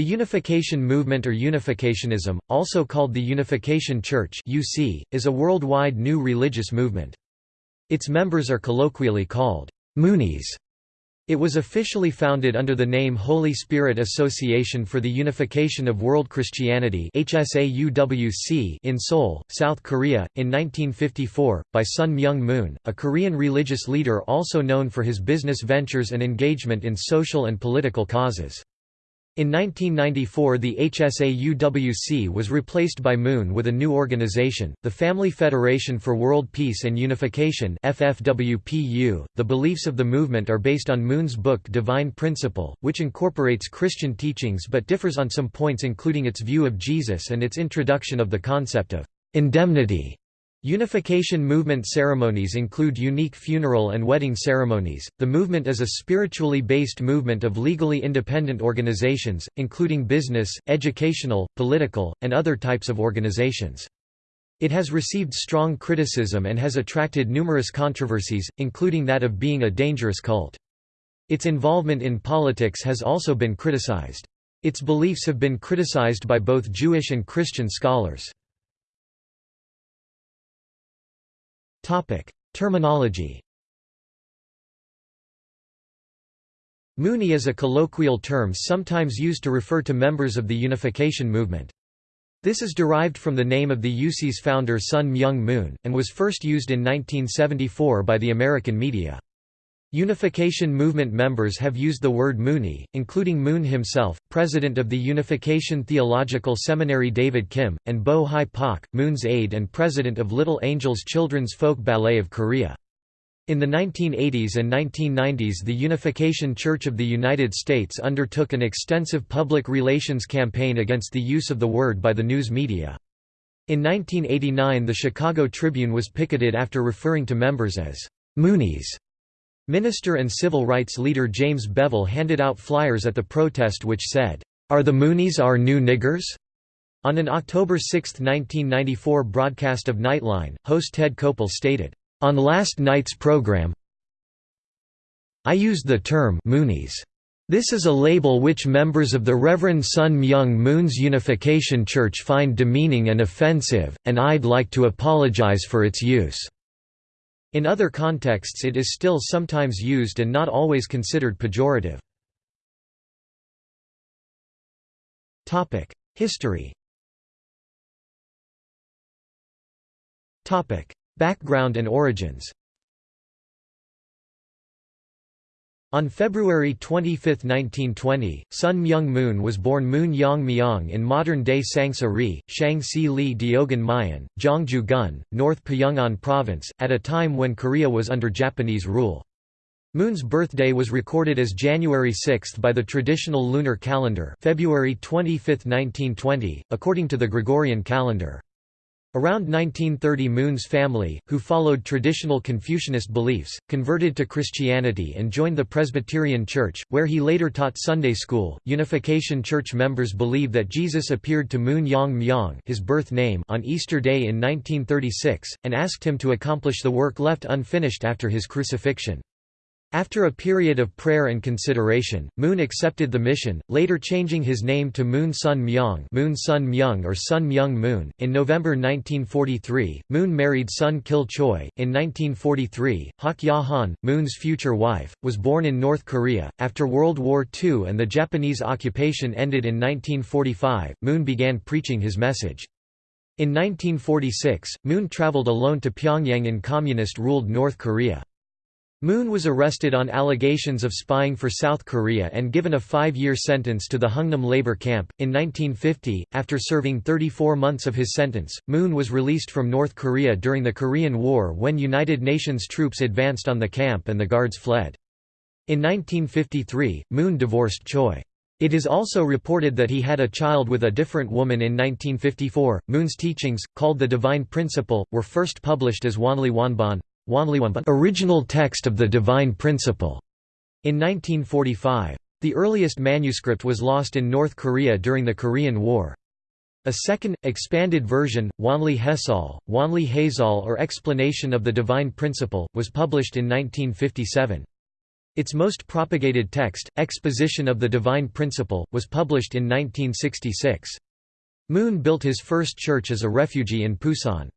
The Unification Movement or Unificationism, also called the Unification Church (UC), is a worldwide new religious movement. Its members are colloquially called Moonies. It was officially founded under the name Holy Spirit Association for the Unification of World Christianity in Seoul, South Korea, in 1954, by Sun Myung Moon, a Korean religious leader also known for his business ventures and engagement in social and political causes. In 1994 the HSAUWC was replaced by Moon with a new organization, the Family Federation for World Peace and Unification FFWPU. .The beliefs of the movement are based on Moon's book Divine Principle, which incorporates Christian teachings but differs on some points including its view of Jesus and its introduction of the concept of indemnity Unification movement ceremonies include unique funeral and wedding ceremonies. The movement is a spiritually based movement of legally independent organizations, including business, educational, political, and other types of organizations. It has received strong criticism and has attracted numerous controversies, including that of being a dangerous cult. Its involvement in politics has also been criticized. Its beliefs have been criticized by both Jewish and Christian scholars. Topic: Terminology. Moonie is a colloquial term sometimes used to refer to members of the unification movement. This is derived from the name of the UC's founder Sun Myung Moon, and was first used in 1974 by the American media. Unification movement members have used the word Moonie, including Moon himself, president of the Unification Theological Seminary David Kim, and Bo Hi Pak, Moon's aide and president of Little Angels Children's Folk Ballet of Korea. In the 1980s and 1990s the Unification Church of the United States undertook an extensive public relations campaign against the use of the word by the news media. In 1989 the Chicago Tribune was picketed after referring to members as Moonies. Minister and civil rights leader James Bevel handed out flyers at the protest which said, "'Are the Moonies our new niggers?' On an October 6, 1994 broadcast of Nightline, host Ted Koppel stated, "'On last night's program I used the term Moonies. This is a label which members of the Reverend Sun Myung Moon's Unification Church find demeaning and offensive, and I'd like to apologize for its use." In other contexts it is still sometimes used and not always considered pejorative. History Background and origins On February 25, 1920, Sun Myung Moon was born Moon Yang Myung in modern-day Sangsa Ri, Shangsi Li Diogan Mayan, Gyeongju-gun, North Pyongan Province, at a time when Korea was under Japanese rule. Moon's birthday was recorded as January 6 by the traditional lunar calendar February 25, 1920, according to the Gregorian calendar. Around 1930 Moon's family, who followed traditional Confucianist beliefs, converted to Christianity and joined the Presbyterian Church, where he later taught Sunday school. Unification Church members believe that Jesus appeared to Moon Yang Myung his birth name on Easter Day in 1936, and asked him to accomplish the work left unfinished after his crucifixion. After a period of prayer and consideration, Moon accepted the mission, later changing his name to Moon Sun Myung, Moon Sun Myung or Sun Myung Moon. In November 1943, Moon married Sun Kil Choi. In 1943, Hak Ja Han, Moon's future wife, was born in North Korea. After World War II and the Japanese occupation ended in 1945, Moon began preaching his message. In 1946, Moon traveled alone to Pyongyang in communist-ruled North Korea. Moon was arrested on allegations of spying for South Korea and given a five-year sentence to the Hungnam labor camp. In 1950, after serving 34 months of his sentence, Moon was released from North Korea during the Korean War when United Nations troops advanced on the camp and the guards fled. In 1953, Moon divorced Choi. It is also reported that he had a child with a different woman in 1954. Moon's teachings, called the Divine Principle, were first published as Wanli Wanban, original text of the Divine Principle, in 1945. The earliest manuscript was lost in North Korea during the Korean War. A second, expanded version, Wanli Hesal, Wanli Hazal or Explanation of the Divine Principle, was published in 1957. Its most propagated text, Exposition of the Divine Principle, was published in 1966. Moon built his first church as a refugee in Pusan.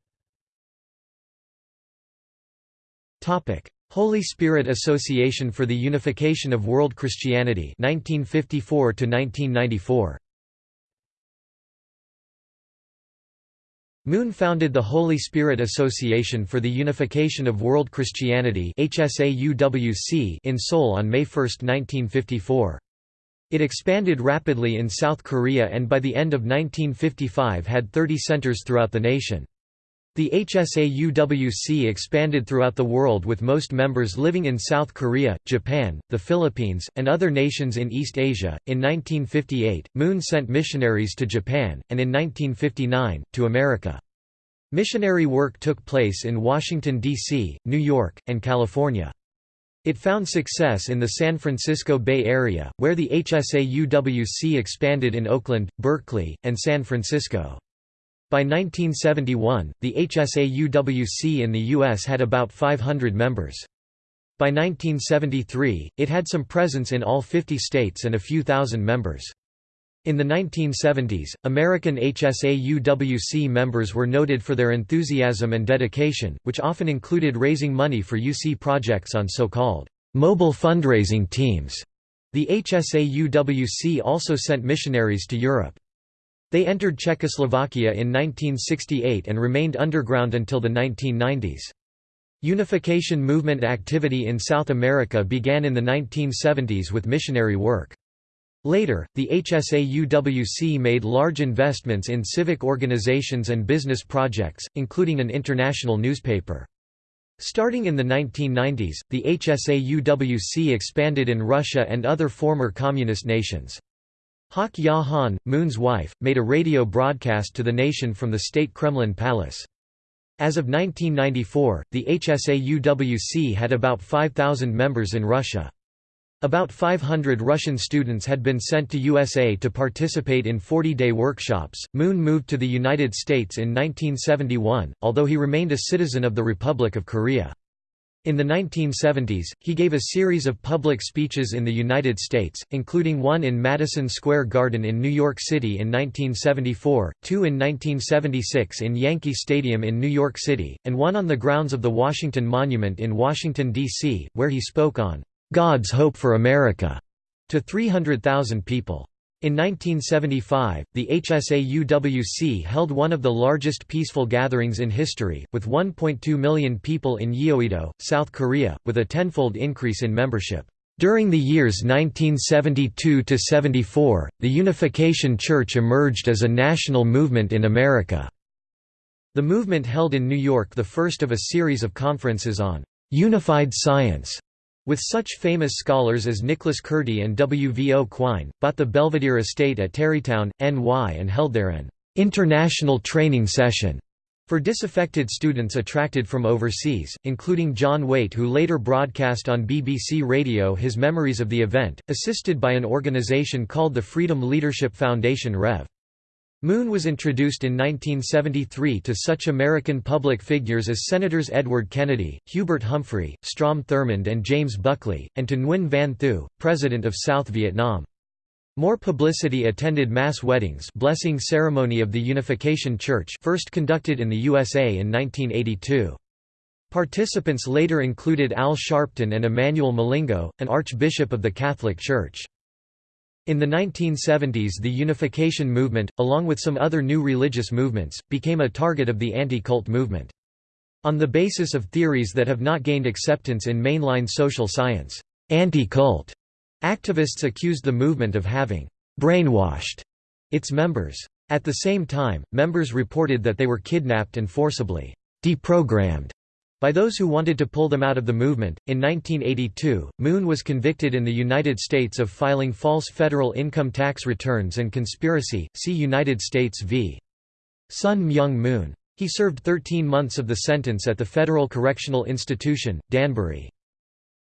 Holy Spirit Association for the Unification of World Christianity 1954 1994 Moon founded the Holy Spirit Association for the Unification of World Christianity in Seoul on May 1, 1954. It expanded rapidly in South Korea and by the end of 1955 had 30 centers throughout the nation. The HSAUWC expanded throughout the world with most members living in South Korea, Japan, the Philippines, and other nations in East Asia. In 1958, Moon sent missionaries to Japan, and in 1959, to America. Missionary work took place in Washington, D.C., New York, and California. It found success in the San Francisco Bay Area, where the HSAUWC expanded in Oakland, Berkeley, and San Francisco. By 1971, the HSAUWC in the U.S. had about 500 members. By 1973, it had some presence in all 50 states and a few thousand members. In the 1970s, American HSAUWC members were noted for their enthusiasm and dedication, which often included raising money for UC projects on so-called mobile fundraising teams. The HSAUWC also sent missionaries to Europe. They entered Czechoslovakia in 1968 and remained underground until the 1990s. Unification movement activity in South America began in the 1970s with missionary work. Later, the HSAUWC made large investments in civic organizations and business projects, including an international newspaper. Starting in the 1990s, the HSAUWC expanded in Russia and other former communist nations. Hak Ja Han, Moon's wife, made a radio broadcast to the nation from the state Kremlin palace. As of 1994, the HSAUWC had about 5,000 members in Russia. About 500 Russian students had been sent to USA to participate in 40-day workshops. Moon moved to the United States in 1971, although he remained a citizen of the Republic of Korea. In the 1970s, he gave a series of public speeches in the United States, including one in Madison Square Garden in New York City in 1974, two in 1976 in Yankee Stadium in New York City, and one on the grounds of the Washington Monument in Washington, D.C., where he spoke on "'God's Hope for America' to 300,000 people. In 1975, the HSAUWC held one of the largest peaceful gatherings in history, with 1.2 million people in Yeouido, South Korea, with a tenfold increase in membership. During the years 1972–74, the Unification Church emerged as a national movement in America. The movement held in New York the first of a series of conferences on «unified science» With such famous scholars as Nicholas Kurti and W. V. O. Quine, bought the Belvedere estate at Tarrytown, NY and held there an «international training session» for disaffected students attracted from overseas, including John Waite who later broadcast on BBC Radio his memories of the event, assisted by an organisation called the Freedom Leadership Foundation Rev. Moon was introduced in 1973 to such American public figures as Senators Edward Kennedy, Hubert Humphrey, Strom Thurmond and James Buckley, and to Nguyen Van Thieu, President of South Vietnam. More publicity attended mass weddings blessing ceremony of the Unification Church first conducted in the USA in 1982. Participants later included Al Sharpton and Emmanuel Milingo, an archbishop of the Catholic Church. In the 1970s the unification movement, along with some other new religious movements, became a target of the anti-cult movement. On the basis of theories that have not gained acceptance in mainline social science, anti-cult activists accused the movement of having brainwashed its members. At the same time, members reported that they were kidnapped and forcibly deprogrammed by those who wanted to pull them out of the movement. In 1982, Moon was convicted in the United States of filing false federal income tax returns and conspiracy. See United States v. Sun Myung Moon. He served 13 months of the sentence at the Federal Correctional Institution, Danbury.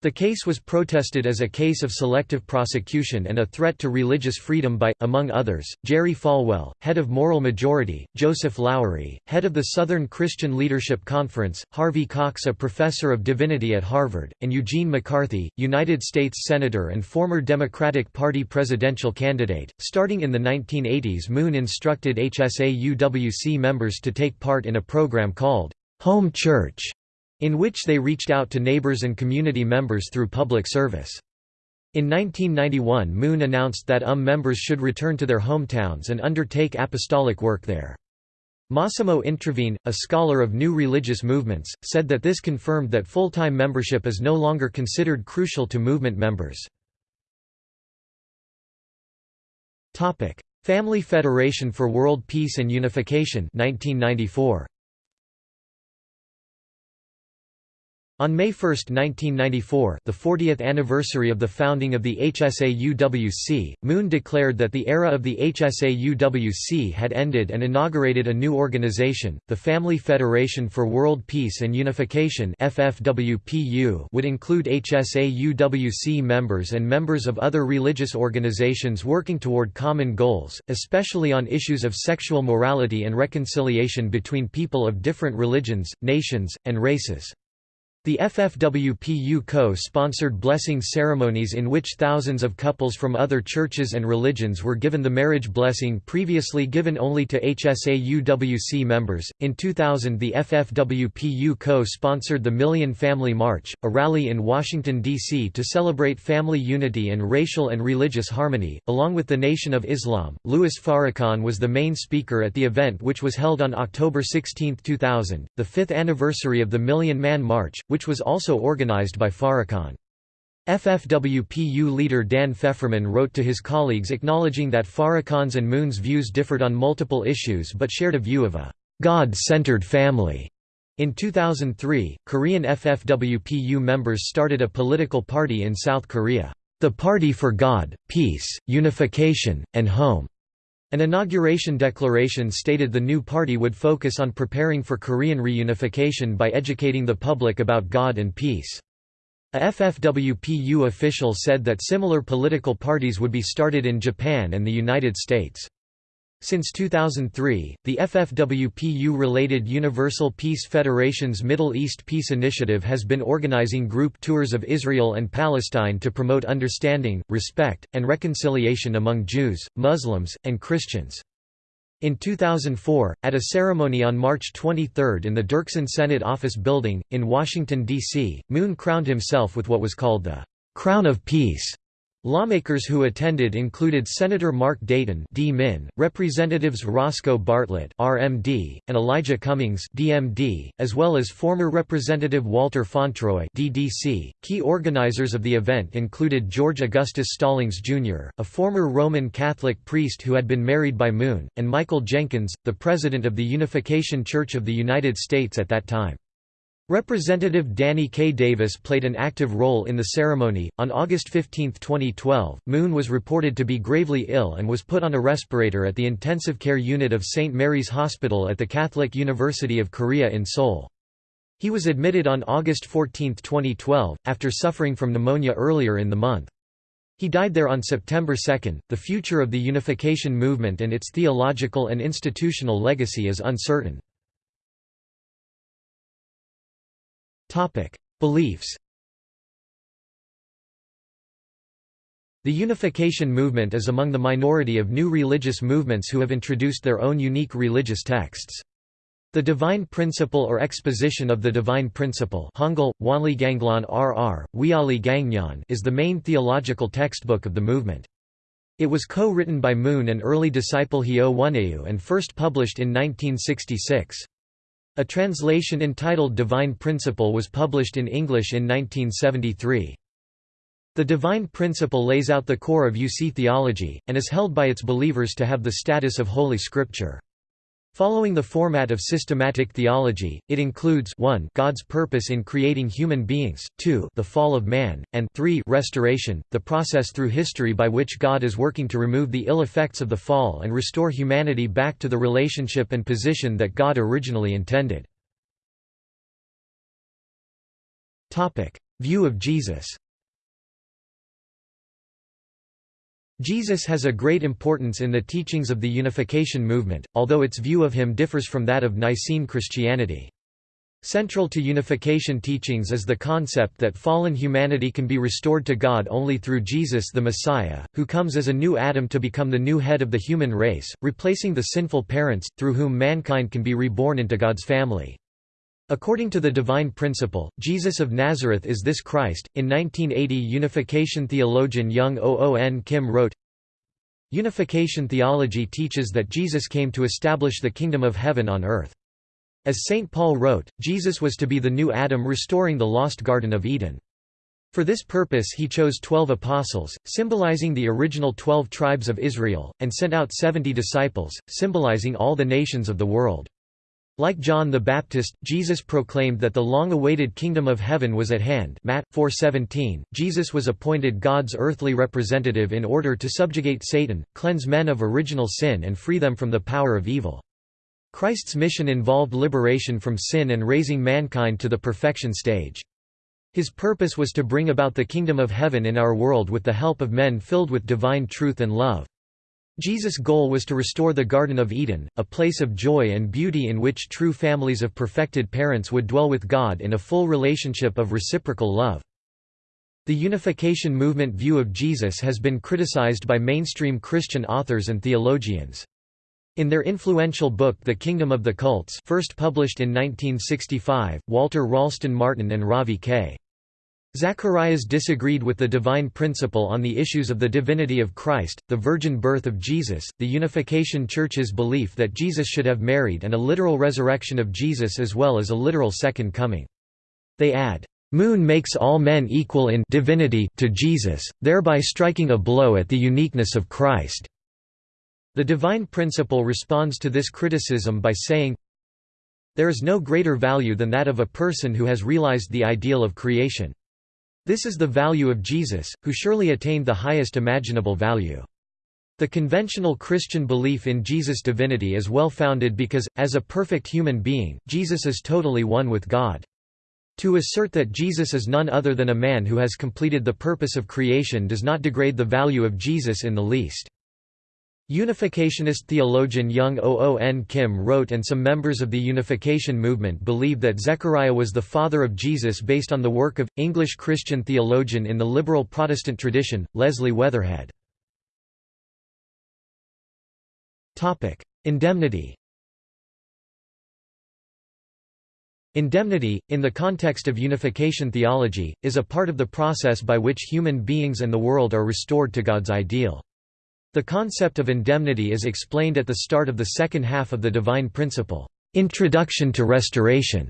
The case was protested as a case of selective prosecution and a threat to religious freedom by, among others, Jerry Falwell, head of Moral Majority, Joseph Lowery, head of the Southern Christian Leadership Conference, Harvey Cox a professor of divinity at Harvard, and Eugene McCarthy, United States Senator and former Democratic Party presidential candidate. Starting in the 1980s Moon instructed HSA-UWC members to take part in a program called Home Church in which they reached out to neighbors and community members through public service. In 1991 Moon announced that UM members should return to their hometowns and undertake apostolic work there. Massimo Introvigne, a scholar of new religious movements, said that this confirmed that full-time membership is no longer considered crucial to movement members. Family Federation for World Peace and Unification 1994. On May 1, 1994 the 40th anniversary of the founding of the HSA-UWC, Moon declared that the era of the HSA-UWC had ended and inaugurated a new organization, the Family Federation for World Peace and Unification FFWPU would include HSA-UWC members and members of other religious organizations working toward common goals, especially on issues of sexual morality and reconciliation between people of different religions, nations, and races. The FFWPU co-sponsored blessing ceremonies in which thousands of couples from other churches and religions were given the marriage blessing previously given only to HSA-UWC members. In 2000 the FFWPU co-sponsored the Million Family March, a rally in Washington, D.C. to celebrate family unity and racial and religious harmony, along with the Nation of Islam. Louis Farrakhan was the main speaker at the event which was held on October 16, 2000, the fifth anniversary of the Million Man March, which was also organized by Farrakhan. FFWPU leader Dan Fefferman wrote to his colleagues acknowledging that Farrakhan's and Moon's views differed on multiple issues but shared a view of a God-centered family. In 2003, Korean FFWPU members started a political party in South Korea, the Party for God, Peace, Unification, and Home. An inauguration declaration stated the new party would focus on preparing for Korean reunification by educating the public about God and peace. A FFWPU official said that similar political parties would be started in Japan and the United States. Since 2003, the FFWPU-related Universal Peace Federation's Middle East Peace Initiative has been organizing group tours of Israel and Palestine to promote understanding, respect, and reconciliation among Jews, Muslims, and Christians. In 2004, at a ceremony on March 23 in the Dirksen Senate Office Building, in Washington, D.C., Moon crowned himself with what was called the «Crown of Peace» Lawmakers who attended included Senator Mark Dayton D. Min, Representatives Roscoe Bartlett RMD, and Elijah Cummings DMD, as well as former Representative Walter Fauntroy DDC. Key organizers of the event included George Augustus Stallings, Jr., a former Roman Catholic priest who had been married by Moon, and Michael Jenkins, the president of the Unification Church of the United States at that time. Representative Danny K. Davis played an active role in the ceremony. On August 15, 2012, Moon was reported to be gravely ill and was put on a respirator at the intensive care unit of St. Mary's Hospital at the Catholic University of Korea in Seoul. He was admitted on August 14, 2012, after suffering from pneumonia earlier in the month. He died there on September 2. The future of the unification movement and its theological and institutional legacy is uncertain. Topic: Beliefs. The unification movement is among the minority of new religious movements who have introduced their own unique religious texts. The Divine Principle or Exposition of the Divine Principle Hangul, Wanliganglan RR, Wiali Gangyan is the main theological textbook of the movement. It was co-written by Moon and early disciple Hyo Won Eu and first published in 1966. A translation entitled Divine Principle was published in English in 1973. The Divine Principle lays out the core of UC theology, and is held by its believers to have the status of Holy Scripture. Following the format of systematic theology, it includes 1 God's purpose in creating human beings, 2 the fall of man, and 3 restoration, the process through history by which God is working to remove the ill effects of the fall and restore humanity back to the relationship and position that God originally intended. View of Jesus Jesus has a great importance in the teachings of the Unification movement, although its view of him differs from that of Nicene Christianity. Central to unification teachings is the concept that fallen humanity can be restored to God only through Jesus the Messiah, who comes as a new Adam to become the new head of the human race, replacing the sinful parents, through whom mankind can be reborn into God's family. According to the divine principle, Jesus of Nazareth is this Christ. In 1980, unification theologian Young Oon Kim wrote, Unification theology teaches that Jesus came to establish the kingdom of heaven on earth. As St. Paul wrote, Jesus was to be the new Adam restoring the lost Garden of Eden. For this purpose he chose twelve apostles, symbolizing the original twelve tribes of Israel, and sent out seventy disciples, symbolizing all the nations of the world. Like John the Baptist, Jesus proclaimed that the long-awaited kingdom of heaven was at hand Matt 4:17. Jesus was appointed God's earthly representative in order to subjugate Satan, cleanse men of original sin and free them from the power of evil. Christ's mission involved liberation from sin and raising mankind to the perfection stage. His purpose was to bring about the kingdom of heaven in our world with the help of men filled with divine truth and love. Jesus' goal was to restore the Garden of Eden, a place of joy and beauty in which true families of perfected parents would dwell with God in a full relationship of reciprocal love. The unification movement view of Jesus has been criticized by mainstream Christian authors and theologians. In their influential book The Kingdom of the Cults first published in 1965, Walter Ralston Martin and Ravi K. Zacharias disagreed with the divine principle on the issues of the divinity of Christ, the virgin birth of Jesus, the Unification Church's belief that Jesus should have married and a literal resurrection of Jesus as well as a literal second coming. They add, "...moon makes all men equal in divinity to Jesus, thereby striking a blow at the uniqueness of Christ." The divine principle responds to this criticism by saying, There is no greater value than that of a person who has realized the ideal of creation. This is the value of Jesus, who surely attained the highest imaginable value. The conventional Christian belief in Jesus' divinity is well founded because, as a perfect human being, Jesus is totally one with God. To assert that Jesus is none other than a man who has completed the purpose of creation does not degrade the value of Jesus in the least. Unificationist theologian Young Oon Kim wrote and some members of the Unification movement believe that Zechariah was the father of Jesus based on the work of, English Christian theologian in the liberal Protestant tradition, Leslie Weatherhead. Indemnity Indemnity, in the context of unification theology, is a part of the process by which human beings and the world are restored to God's ideal. The concept of indemnity is explained at the start of the second half of the divine principle, Introduction to Restoration.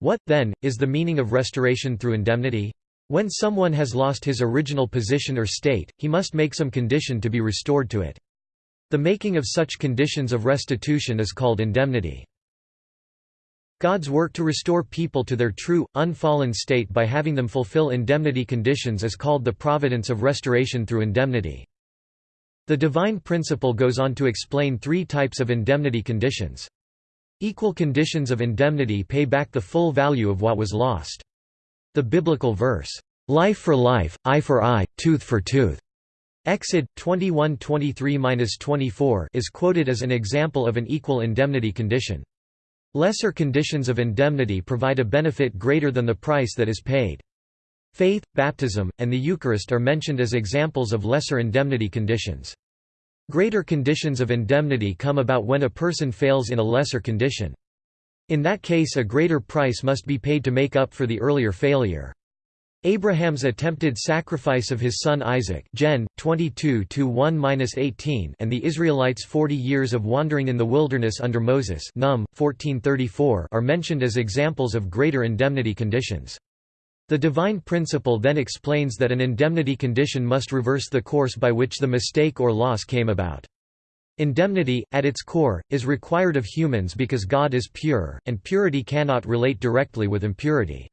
What, then, is the meaning of restoration through indemnity? When someone has lost his original position or state, he must make some condition to be restored to it. The making of such conditions of restitution is called indemnity. God's work to restore people to their true, unfallen state by having them fulfill indemnity conditions is called the providence of restoration through indemnity. The divine principle goes on to explain three types of indemnity conditions. Equal conditions of indemnity pay back the full value of what was lost. The biblical verse, "'Life for life, eye for eye, tooth for tooth' Exod 21:23-24 is quoted as an example of an equal indemnity condition. Lesser conditions of indemnity provide a benefit greater than the price that is paid. Faith, baptism, and the Eucharist are mentioned as examples of lesser indemnity conditions. Greater conditions of indemnity come about when a person fails in a lesser condition. In that case a greater price must be paid to make up for the earlier failure. Abraham's attempted sacrifice of his son Isaac Gen. 22 and the Israelites' forty years of wandering in the wilderness under Moses Num. 1434 are mentioned as examples of greater indemnity conditions. The divine principle then explains that an indemnity condition must reverse the course by which the mistake or loss came about. Indemnity, at its core, is required of humans because God is pure, and purity cannot relate directly with impurity.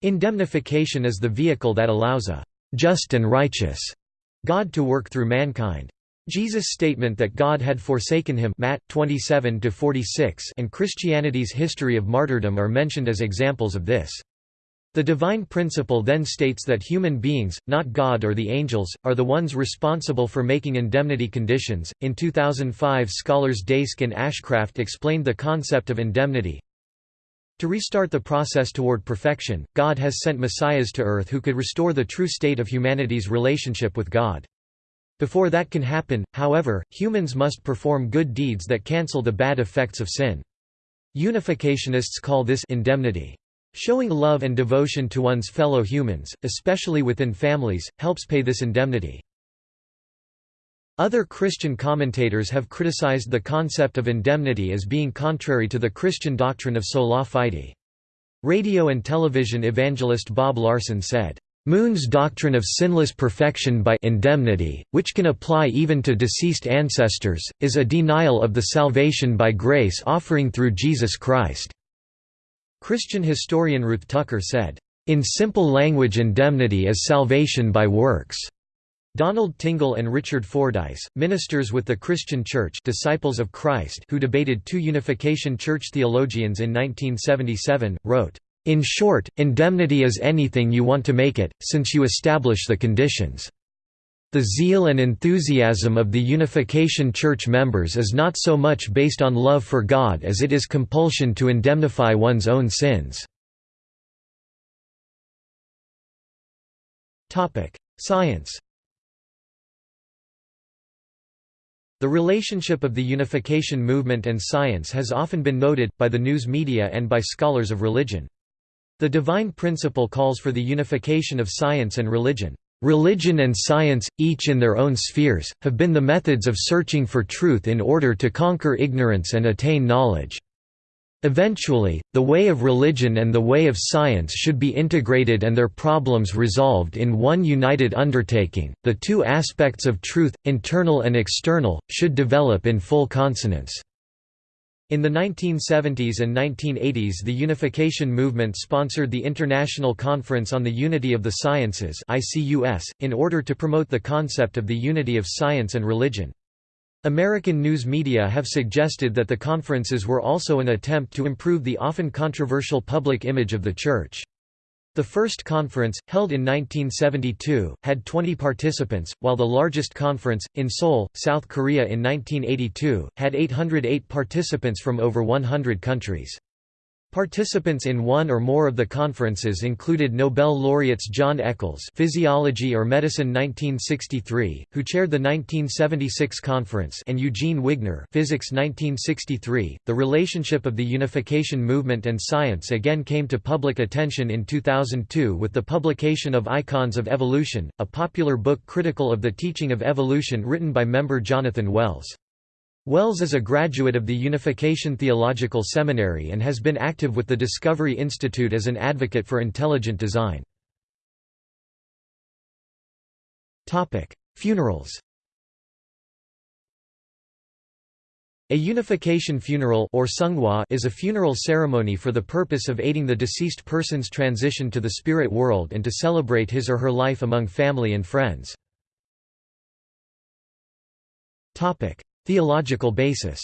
Indemnification is the vehicle that allows a just and righteous God to work through mankind. Jesus' statement that God had forsaken him Matt 27 and Christianity's history of martyrdom are mentioned as examples of this. The divine principle then states that human beings, not God or the angels, are the ones responsible for making indemnity conditions. In 2005, scholars Daisk and Ashcraft explained the concept of indemnity. To restart the process toward perfection, God has sent messiahs to earth who could restore the true state of humanity's relationship with God. Before that can happen, however, humans must perform good deeds that cancel the bad effects of sin. Unificationists call this indemnity. Showing love and devotion to one's fellow humans, especially within families, helps pay this indemnity. Other Christian commentators have criticized the concept of indemnity as being contrary to the Christian doctrine of sola fide. Radio and television evangelist Bob Larson said, Moon's doctrine of sinless perfection by indemnity, which can apply even to deceased ancestors, is a denial of the salvation by grace offering through Jesus Christ. Christian historian Ruth Tucker said, "...in simple language indemnity is salvation by works." Donald Tingle and Richard Fordyce, ministers with the Christian Church Disciples of Christ who debated two Unification Church theologians in 1977, wrote, "...in short, indemnity is anything you want to make it, since you establish the conditions." The zeal and enthusiasm of the Unification Church members is not so much based on love for God as it is compulsion to indemnify one's own sins. Science The relationship of the unification movement and science has often been noted, by the news media and by scholars of religion. The divine principle calls for the unification of science and religion. Religion and science, each in their own spheres, have been the methods of searching for truth in order to conquer ignorance and attain knowledge. Eventually, the way of religion and the way of science should be integrated and their problems resolved in one united undertaking. The two aspects of truth, internal and external, should develop in full consonance. In the 1970s and 1980s the unification movement sponsored the International Conference on the Unity of the Sciences in order to promote the concept of the unity of science and religion. American news media have suggested that the conferences were also an attempt to improve the often controversial public image of the Church. The first conference, held in 1972, had 20 participants, while the largest conference, in Seoul, South Korea in 1982, had 808 participants from over 100 countries. Participants in one or more of the conferences included Nobel laureates John Eccles Physiology or Medicine 1963, who chaired the 1976 conference and Eugene Wigner Physics 1963. The relationship of the unification movement and science again came to public attention in 2002 with the publication of Icons of Evolution, a popular book critical of the teaching of evolution written by member Jonathan Wells. Wells is a graduate of the Unification Theological Seminary and has been active with the Discovery Institute as an advocate for intelligent design. Funerals A unification funeral or Seonghwa is a funeral ceremony for the purpose of aiding the deceased person's transition to the spirit world and to celebrate his or her life among family and friends. Theological basis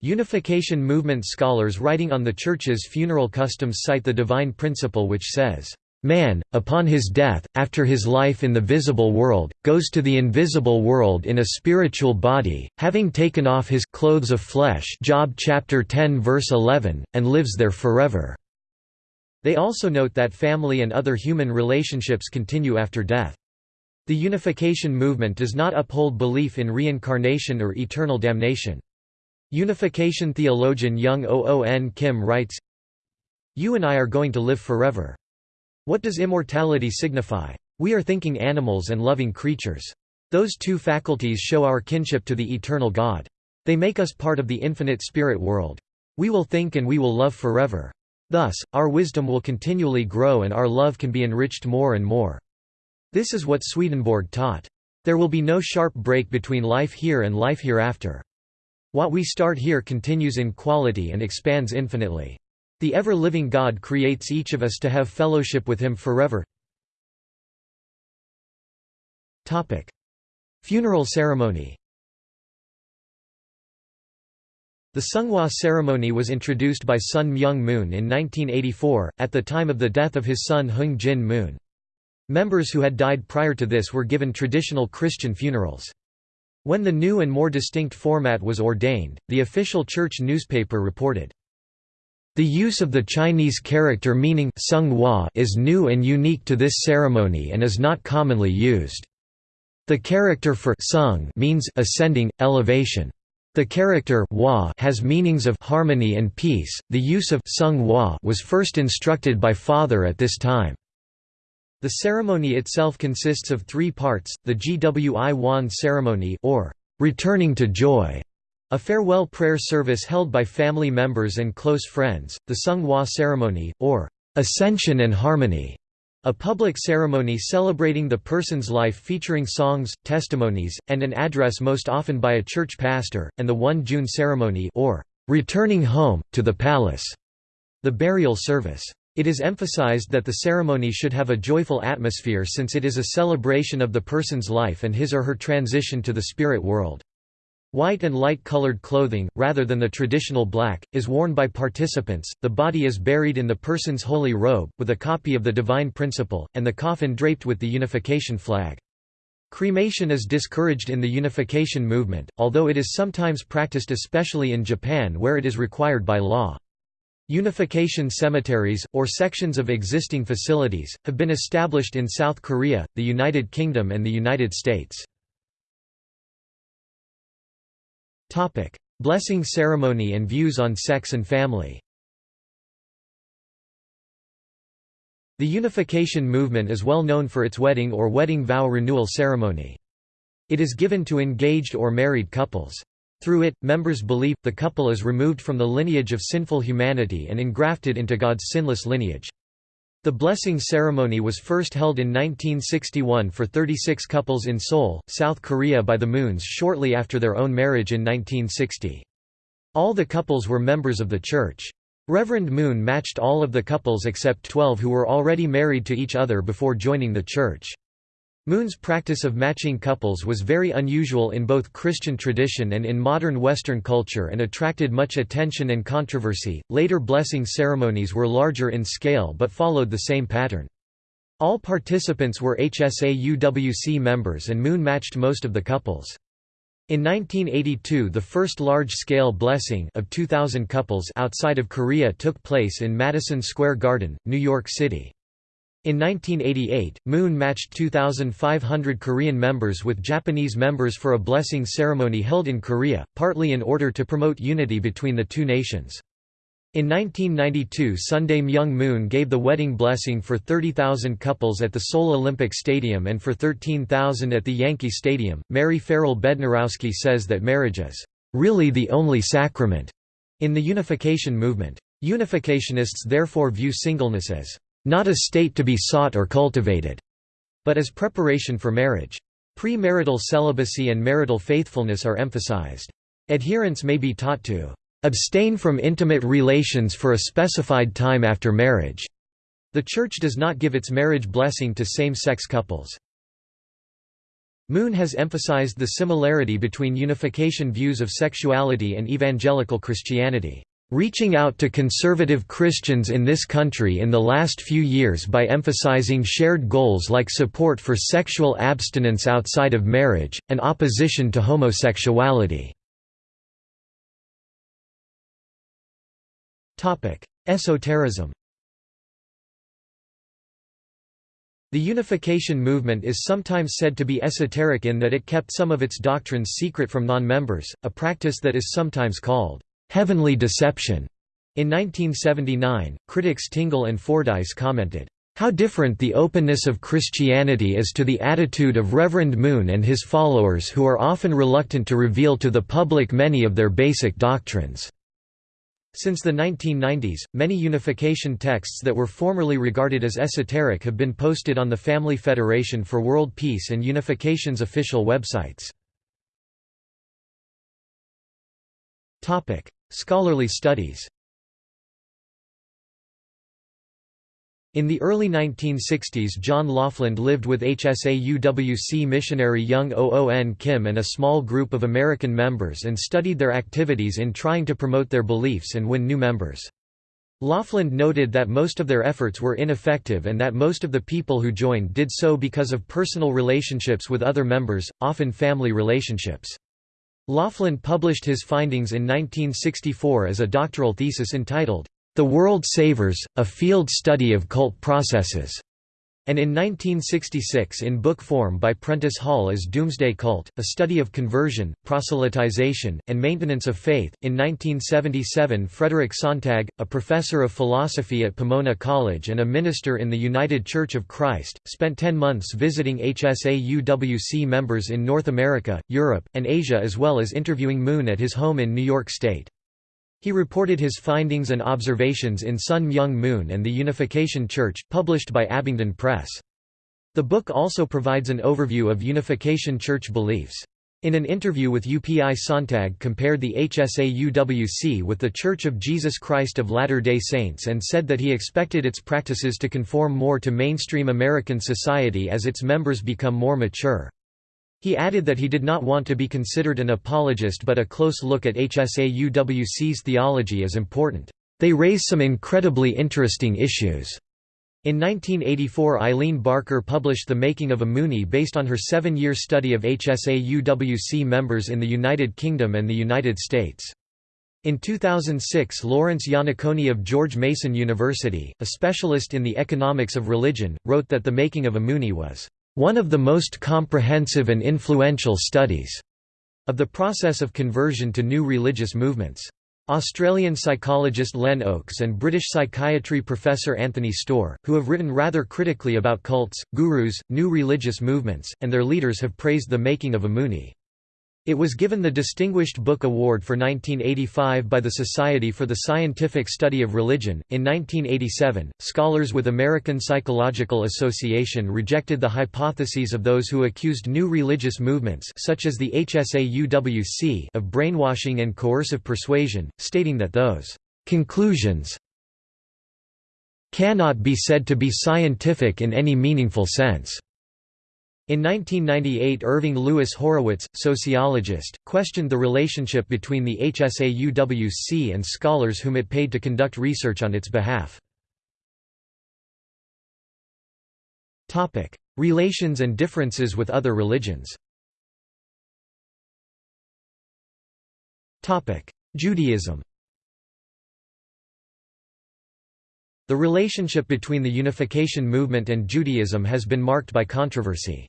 Unification movement scholars writing on the Church's funeral customs cite the divine principle which says, Man, upon his death, after his life in the visible world, goes to the invisible world in a spiritual body, having taken off his clothes of flesh Job chapter 10 verse 11, and lives there forever." They also note that family and other human relationships continue after death. The unification movement does not uphold belief in reincarnation or eternal damnation. Unification theologian Young Oon Kim writes, You and I are going to live forever. What does immortality signify? We are thinking animals and loving creatures. Those two faculties show our kinship to the eternal God. They make us part of the infinite spirit world. We will think and we will love forever. Thus, our wisdom will continually grow and our love can be enriched more and more. This is what Swedenborg taught. There will be no sharp break between life here and life hereafter. What we start here continues in quality and expands infinitely. The ever-living God creates each of us to have fellowship with Him forever. Topic. Funeral ceremony The Seonghwa ceremony was introduced by Sun Myung Moon in 1984, at the time of the death of his son Heung Jin Moon. Members who had died prior to this were given traditional Christian funerals. When the new and more distinct format was ordained, the official church newspaper reported, the use of the Chinese character meaning Sung is new and unique to this ceremony and is not commonly used. The character for sung means ascending, elevation. The character wa has meanings of harmony and peace. The use of sung wa was first instructed by father at this time. The ceremony itself consists of three parts: the Gwi Wan ceremony or returning to joy, a farewell prayer service held by family members and close friends, the Sung Hwa ceremony, or ascension and harmony, a public ceremony celebrating the person's life featuring songs, testimonies, and an address most often by a church pastor, and the Won Jeon ceremony or returning home, to the palace, the burial service. It is emphasized that the ceremony should have a joyful atmosphere since it is a celebration of the person's life and his or her transition to the spirit world. White and light-colored clothing, rather than the traditional black, is worn by participants, the body is buried in the person's holy robe, with a copy of the divine principle, and the coffin draped with the unification flag. Cremation is discouraged in the unification movement, although it is sometimes practiced especially in Japan where it is required by law. Unification cemeteries, or sections of existing facilities, have been established in South Korea, the United Kingdom and the United States. Blessing ceremony and views on sex and family The unification movement is well known for its wedding or wedding vow renewal ceremony. It is given to engaged or married couples. Through it, members believe, the couple is removed from the lineage of sinful humanity and engrafted into God's sinless lineage. The blessing ceremony was first held in 1961 for 36 couples in Seoul, South Korea by the Moons shortly after their own marriage in 1960. All the couples were members of the church. Reverend Moon matched all of the couples except 12 who were already married to each other before joining the church. Moon's practice of matching couples was very unusual in both Christian tradition and in modern Western culture and attracted much attention and controversy. Later blessing ceremonies were larger in scale but followed the same pattern. All participants were HSAUWC members and Moon matched most of the couples. In 1982 the first large-scale blessing of 2,000 couples outside of Korea took place in Madison Square Garden, New York City. In 1988, Moon matched 2,500 Korean members with Japanese members for a blessing ceremony held in Korea, partly in order to promote unity between the two nations. In 1992 Sun Myung Moon gave the wedding blessing for 30,000 couples at the Seoul Olympic Stadium and for 13,000 at the Yankee Stadium. Mary Farrell Bednarowski says that marriage is really the only sacrament in the unification movement. Unificationists therefore view singleness as not a state to be sought or cultivated, but as preparation for marriage. Premarital celibacy and marital faithfulness are emphasized. Adherents may be taught to abstain from intimate relations for a specified time after marriage. The Church does not give its marriage blessing to same-sex couples. Moon has emphasized the similarity between unification views of sexuality and evangelical Christianity reaching out to conservative Christians in this country in the last few years by emphasizing shared goals like support for sexual abstinence outside of marriage, and opposition to homosexuality. Esotericism The unification movement is sometimes said to be esoteric in that it kept some of its doctrines secret from non-members, a practice that is sometimes called heavenly deception. In 1979, critics Tingle and Fordyce commented, how different the openness of Christianity is to the attitude of Reverend Moon and his followers who are often reluctant to reveal to the public many of their basic doctrines. Since the 1990s, many unification texts that were formerly regarded as esoteric have been posted on the Family Federation for World Peace and Unification's official websites. Scholarly studies In the early 1960s John Lofland lived with HSAUWC missionary Young Oon Kim and a small group of American members and studied their activities in trying to promote their beliefs and win new members. Lofland noted that most of their efforts were ineffective and that most of the people who joined did so because of personal relationships with other members, often family relationships. Lofland published his findings in 1964 as a doctoral thesis entitled, the World Savers, A Field Study of Cult Processes, and in 1966 in book form by Prentice Hall as Doomsday Cult, a study of conversion, proselytization, and maintenance of faith. In 1977, Frederick Sontag, a professor of philosophy at Pomona College and a minister in the United Church of Christ, spent 10 months visiting HSAUWC members in North America, Europe, and Asia as well as interviewing Moon at his home in New York State. He reported his findings and observations in Sun Myung Moon and the Unification Church, published by Abingdon Press. The book also provides an overview of Unification Church beliefs. In an interview with UPI Sontag compared the HSAUWC with the Church of Jesus Christ of Latter-day Saints and said that he expected its practices to conform more to mainstream American society as its members become more mature. He added that he did not want to be considered an apologist but a close look at HSAUWC's theology is important. They raise some incredibly interesting issues. In 1984 Eileen Barker published The Making of a Moonie based on her seven-year study of HSAUWC members in the United Kingdom and the United States. In 2006 Lawrence Iannaccone of George Mason University, a specialist in the economics of religion, wrote that The Making of a Moonie was one of the most comprehensive and influential studies of the process of conversion to new religious movements. Australian psychologist Len Oakes and British psychiatry professor Anthony Storr, who have written rather critically about cults, gurus, new religious movements, and their leaders have praised the making of a Moonie. It was given the Distinguished Book Award for 1985 by the Society for the Scientific Study of Religion. In 1987, scholars with American Psychological Association rejected the hypotheses of those who accused new religious movements such as the HSAUWC of brainwashing and coercive persuasion, stating that those conclusions cannot be said to be scientific in any meaningful sense. In 1998 Irving Louis Horowitz, sociologist, questioned the relationship between the HSAUWC and scholars whom it paid to conduct research on its behalf. Relations and differences with other religions Judaism The relationship between the Unification movement and Judaism has been marked by controversy.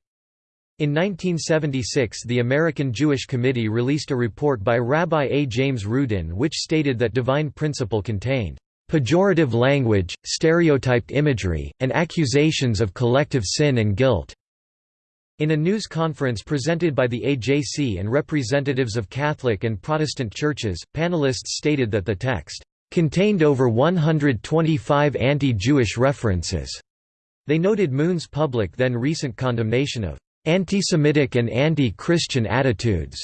In 1976 the American Jewish Committee released a report by Rabbi A. James Rudin which stated that divine principle contained pejorative language, stereotyped imagery, and accusations of collective sin and guilt." In a news conference presented by the AJC and representatives of Catholic and Protestant churches, panelists stated that the text, "...contained over 125 anti-Jewish references." They noted Moon's public then recent condemnation of anti-Semitic and anti-Christian attitudes,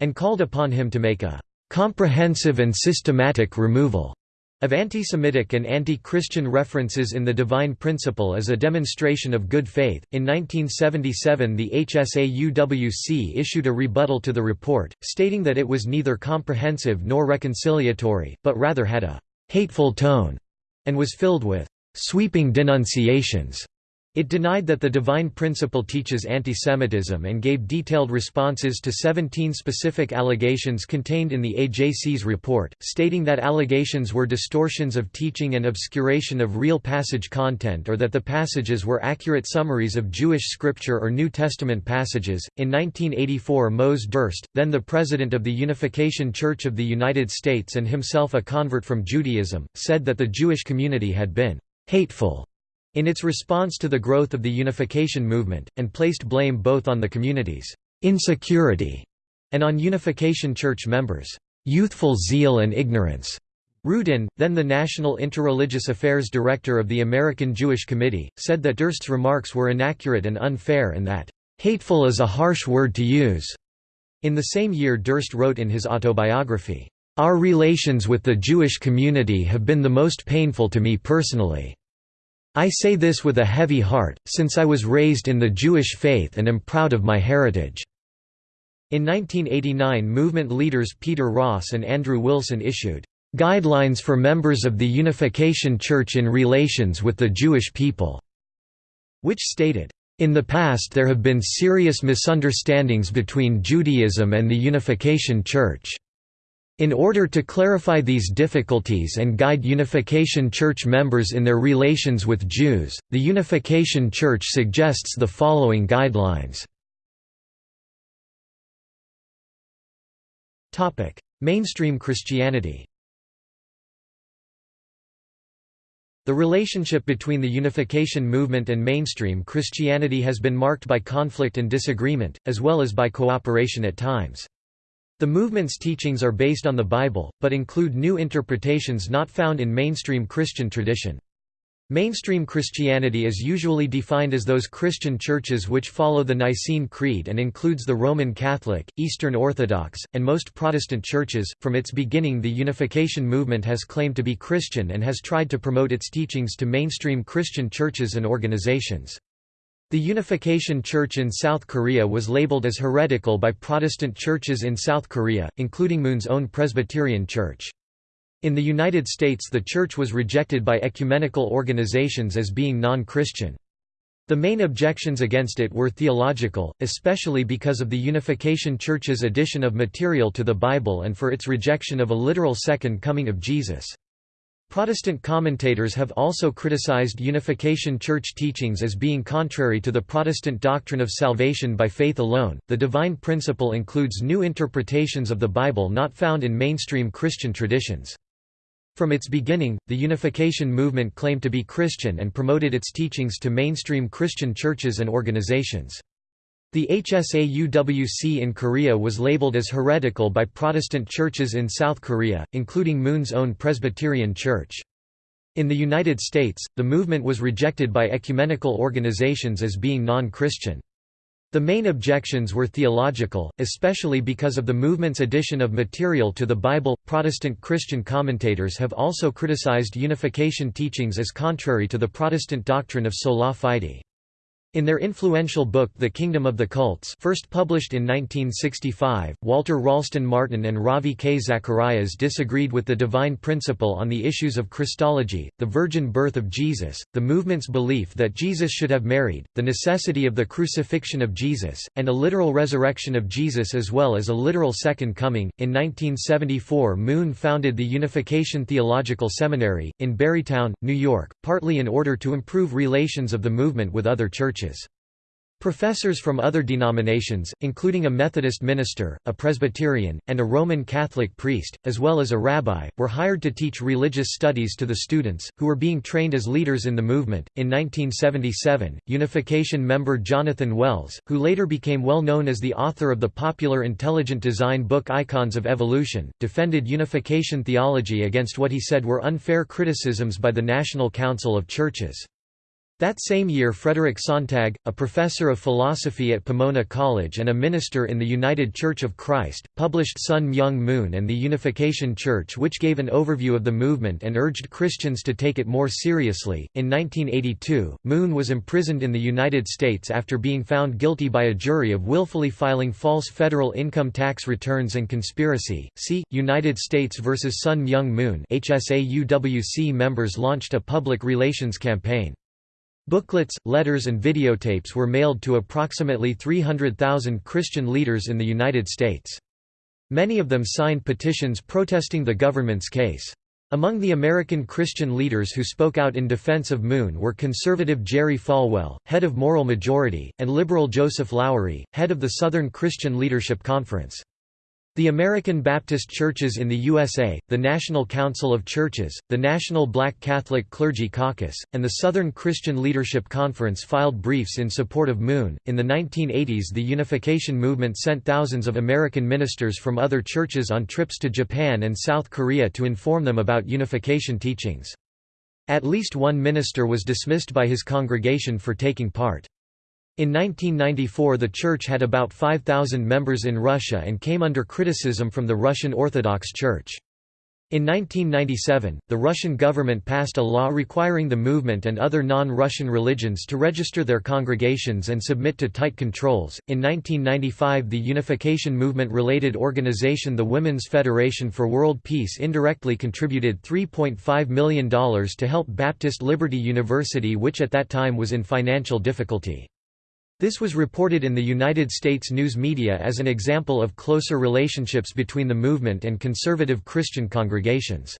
and called upon him to make a comprehensive and systematic removal of anti-Semitic and anti-Christian references in the divine principle as a demonstration of good faith. In 1977, the HSAUWC issued a rebuttal to the report, stating that it was neither comprehensive nor reconciliatory, but rather had a hateful tone and was filled with sweeping denunciations it denied that the divine principle teaches antisemitism and gave detailed responses to 17 specific allegations contained in the AJC's report, stating that allegations were distortions of teaching and obscuration of real passage content or that the passages were accurate summaries of Jewish scripture or New Testament passages. In 1984, Mose Durst, then the president of the Unification Church of the United States and himself a convert from Judaism, said that the Jewish community had been hateful in its response to the growth of the unification movement, and placed blame both on the community's insecurity and on Unification Church members' youthful zeal and ignorance. Rudin, then the National Interreligious Affairs Director of the American Jewish Committee, said that Durst's remarks were inaccurate and unfair and that, "...hateful is a harsh word to use." In the same year Durst wrote in his autobiography, "...our relations with the Jewish community have been the most painful to me personally." I say this with a heavy heart, since I was raised in the Jewish faith and am proud of my heritage." In 1989 movement leaders Peter Ross and Andrew Wilson issued, "...guidelines for members of the Unification Church in relations with the Jewish people", which stated, in the past there have been serious misunderstandings between Judaism and the Unification Church. In order to clarify these difficulties and guide Unification Church members in their relations with Jews, the Unification Church suggests the following guidelines. Mainstream Christianity The relationship between the unification movement and mainstream Christianity has been marked by conflict and disagreement, as well as by cooperation at times. The movement's teachings are based on the Bible, but include new interpretations not found in mainstream Christian tradition. Mainstream Christianity is usually defined as those Christian churches which follow the Nicene Creed and includes the Roman Catholic, Eastern Orthodox, and most Protestant churches. From its beginning, the unification movement has claimed to be Christian and has tried to promote its teachings to mainstream Christian churches and organizations. The Unification Church in South Korea was labeled as heretical by Protestant churches in South Korea, including Moon's own Presbyterian Church. In the United States the church was rejected by ecumenical organizations as being non-Christian. The main objections against it were theological, especially because of the Unification Church's addition of material to the Bible and for its rejection of a literal second coming of Jesus. Protestant commentators have also criticized Unification Church teachings as being contrary to the Protestant doctrine of salvation by faith alone. The divine principle includes new interpretations of the Bible not found in mainstream Christian traditions. From its beginning, the Unification movement claimed to be Christian and promoted its teachings to mainstream Christian churches and organizations. The HSAUWC in Korea was labeled as heretical by Protestant churches in South Korea, including Moon's own Presbyterian Church. In the United States, the movement was rejected by ecumenical organizations as being non-Christian. The main objections were theological, especially because of the movement's addition of material to the Bible. Protestant Christian commentators have also criticized unification teachings as contrary to the Protestant doctrine of sola fide. In their influential book The Kingdom of the Cults first published in 1965, Walter Ralston Martin and Ravi K. Zacharias disagreed with the divine principle on the issues of Christology, the virgin birth of Jesus, the movement's belief that Jesus should have married, the necessity of the crucifixion of Jesus, and a literal resurrection of Jesus as well as a literal second coming. In 1974 Moon founded the Unification Theological Seminary, in Barrytown, New York, partly in order to improve relations of the movement with other churches churches. Professors from other denominations, including a Methodist minister, a Presbyterian, and a Roman Catholic priest, as well as a rabbi, were hired to teach religious studies to the students, who were being trained as leaders in the movement. In 1977, Unification member Jonathan Wells, who later became well known as the author of the popular intelligent design book Icons of Evolution, defended unification theology against what he said were unfair criticisms by the National Council of Churches. That same year Frederick Sontag, a professor of philosophy at Pomona College and a minister in the United Church of Christ, published Sun Myung Moon and the Unification Church which gave an overview of the movement and urged Christians to take it more seriously. In 1982, Moon was imprisoned in the United States after being found guilty by a jury of willfully filing false federal income tax returns and conspiracy. See United States versus Sun Myung Moon. HSAUWC members launched a public relations campaign. Booklets, letters and videotapes were mailed to approximately 300,000 Christian leaders in the United States. Many of them signed petitions protesting the government's case. Among the American Christian leaders who spoke out in defense of Moon were conservative Jerry Falwell, head of Moral Majority, and liberal Joseph Lowery, head of the Southern Christian Leadership Conference. The American Baptist Churches in the USA, the National Council of Churches, the National Black Catholic Clergy Caucus, and the Southern Christian Leadership Conference filed briefs in support of Moon. In the 1980s, the unification movement sent thousands of American ministers from other churches on trips to Japan and South Korea to inform them about unification teachings. At least one minister was dismissed by his congregation for taking part. In 1994 the church had about 5,000 members in Russia and came under criticism from the Russian Orthodox Church. In 1997, the Russian government passed a law requiring the movement and other non-Russian religions to register their congregations and submit to tight controls. In 1995, the unification movement-related organization the Women's Federation for World Peace indirectly contributed $3.5 million to help Baptist Liberty University which at that time was in financial difficulty. This was reported in the United States news media as an example of closer relationships between the movement and conservative Christian congregations.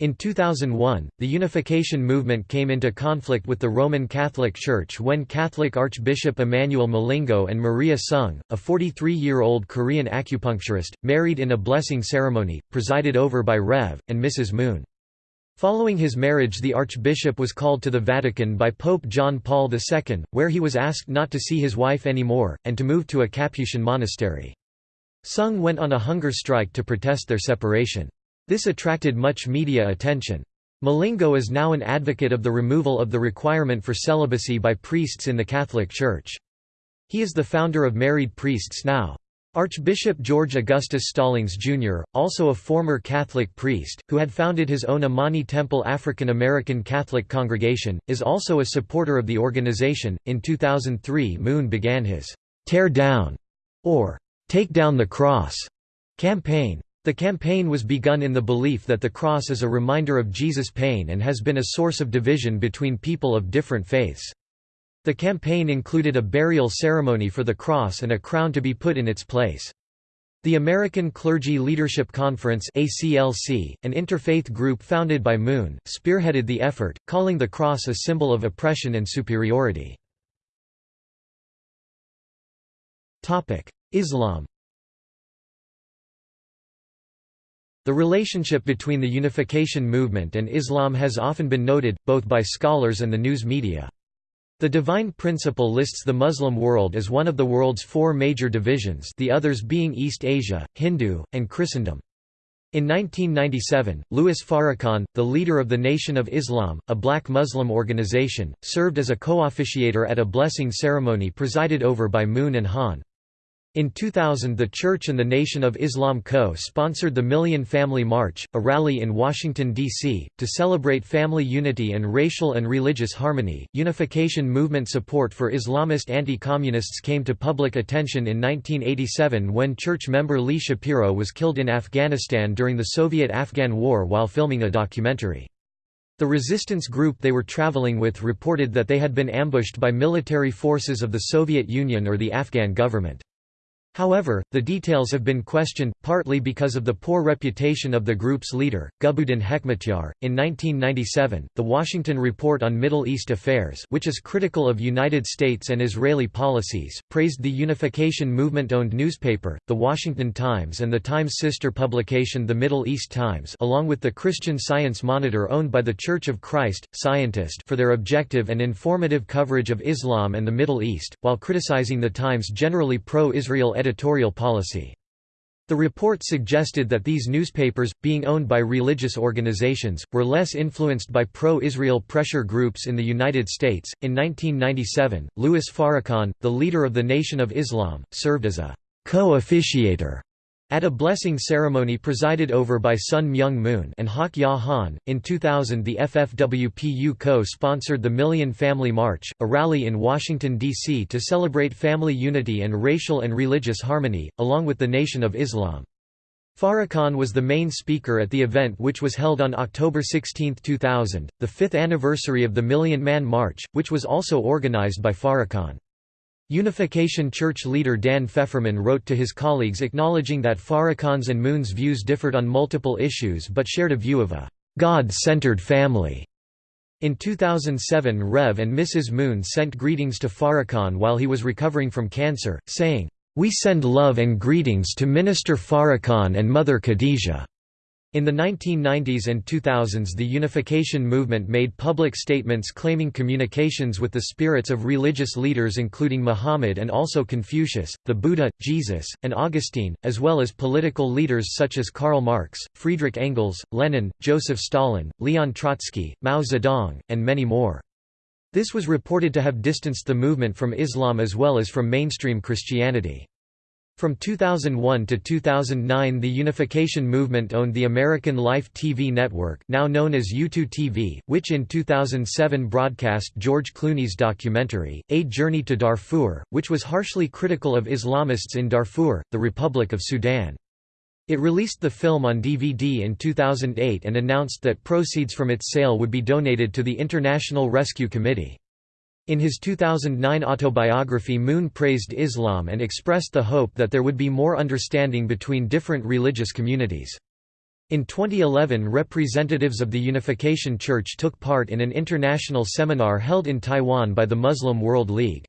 In 2001, the unification movement came into conflict with the Roman Catholic Church when Catholic Archbishop Emmanuel Milingo and Maria Sung, a 43-year-old Korean acupuncturist, married in a blessing ceremony, presided over by Rev. and Mrs. Moon. Following his marriage the archbishop was called to the Vatican by Pope John Paul II, where he was asked not to see his wife anymore, and to move to a Capuchin monastery. Sung went on a hunger strike to protest their separation. This attracted much media attention. Milingo is now an advocate of the removal of the requirement for celibacy by priests in the Catholic Church. He is the founder of Married Priests Now. Archbishop George Augustus Stallings, Jr., also a former Catholic priest, who had founded his own Imani Temple African American Catholic congregation, is also a supporter of the organization. In 2003, Moon began his Tear Down or Take Down the Cross campaign. The campaign was begun in the belief that the cross is a reminder of Jesus' pain and has been a source of division between people of different faiths. The campaign included a burial ceremony for the cross and a crown to be put in its place. The American Clergy Leadership Conference ACLC, an interfaith group founded by Moon, spearheaded the effort, calling the cross a symbol of oppression and superiority. Islam The relationship between the unification movement and Islam has often been noted, both by scholars and the news media. The Divine Principle lists the Muslim world as one of the world's four major divisions the others being East Asia, Hindu, and Christendom. In 1997, Louis Farrakhan, the leader of the Nation of Islam, a black Muslim organization, served as a co-officiator at a blessing ceremony presided over by Moon and Han. In 2000 the Church and the Nation of Islam co-sponsored the Million Family March, a rally in Washington, D.C., to celebrate family unity and racial and religious harmony. Unification movement support for Islamist anti-communists came to public attention in 1987 when church member Lee Shapiro was killed in Afghanistan during the Soviet-Afghan War while filming a documentary. The resistance group they were traveling with reported that they had been ambushed by military forces of the Soviet Union or the Afghan government. However, the details have been questioned, partly because of the poor reputation of the group's leader, Gulbuddin Hekmatyar. In 1997, the Washington Report on Middle East Affairs, which is critical of United States and Israeli policies, praised the unification movement-owned newspaper, The Washington Times and the Times' sister publication The Middle East Times, along with the Christian Science Monitor owned by the Church of Christ, Scientist, for their objective and informative coverage of Islam and the Middle East, while criticizing the Times' generally pro-Israel editorial policy. The report suggested that these newspapers, being owned by religious organizations, were less influenced by pro Israel pressure groups in the United States. In 1997, Louis Farrakhan, the leader of the Nation of Islam, served as a co officiator at a blessing ceremony presided over by Sun Myung Moon and Hak Ja Han, in 2000 the FFWPU co-sponsored the Million Family March, a rally in Washington, D.C. to celebrate family unity and racial and religious harmony, along with the Nation of Islam. Farrakhan was the main speaker at the event which was held on October 16, 2000, the fifth anniversary of the Million Man March, which was also organized by Farrakhan. Unification Church leader Dan Fefferman wrote to his colleagues acknowledging that Farrakhan's and Moon's views differed on multiple issues but shared a view of a God-centered family. In 2007 Rev and Mrs. Moon sent greetings to Farrakhan while he was recovering from cancer, saying, "We send love and greetings to Minister Farrakhan and Mother Khadijah." In the 1990s and 2000s the unification movement made public statements claiming communications with the spirits of religious leaders including Muhammad and also Confucius, the Buddha, Jesus, and Augustine, as well as political leaders such as Karl Marx, Friedrich Engels, Lenin, Joseph Stalin, Leon Trotsky, Mao Zedong, and many more. This was reported to have distanced the movement from Islam as well as from mainstream Christianity. From 2001 to 2009 the unification movement owned the American Life TV network now known as YouToo TV, which in 2007 broadcast George Clooney's documentary, A Journey to Darfur, which was harshly critical of Islamists in Darfur, the Republic of Sudan. It released the film on DVD in 2008 and announced that proceeds from its sale would be donated to the International Rescue Committee. In his 2009 autobiography Moon praised Islam and expressed the hope that there would be more understanding between different religious communities. In 2011 representatives of the Unification Church took part in an international seminar held in Taiwan by the Muslim World League.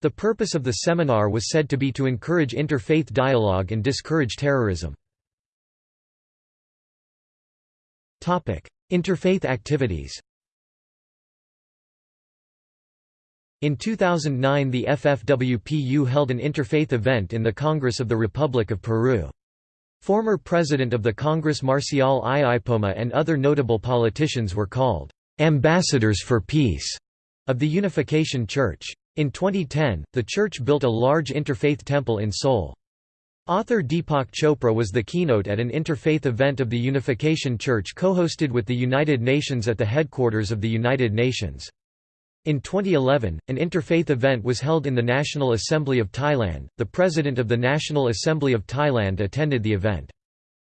The purpose of the seminar was said to be to encourage interfaith dialogue and discourage terrorism. Interfaith activities In 2009 the FFWPU held an interfaith event in the Congress of the Republic of Peru. Former president of the Congress Marcial I. And other notable politicians were called, "...ambassadors for peace", of the Unification Church. In 2010, the church built a large interfaith temple in Seoul. Author Deepak Chopra was the keynote at an interfaith event of the Unification Church co-hosted with the United Nations at the headquarters of the United Nations. In 2011, an interfaith event was held in the National Assembly of Thailand. The president of the National Assembly of Thailand attended the event.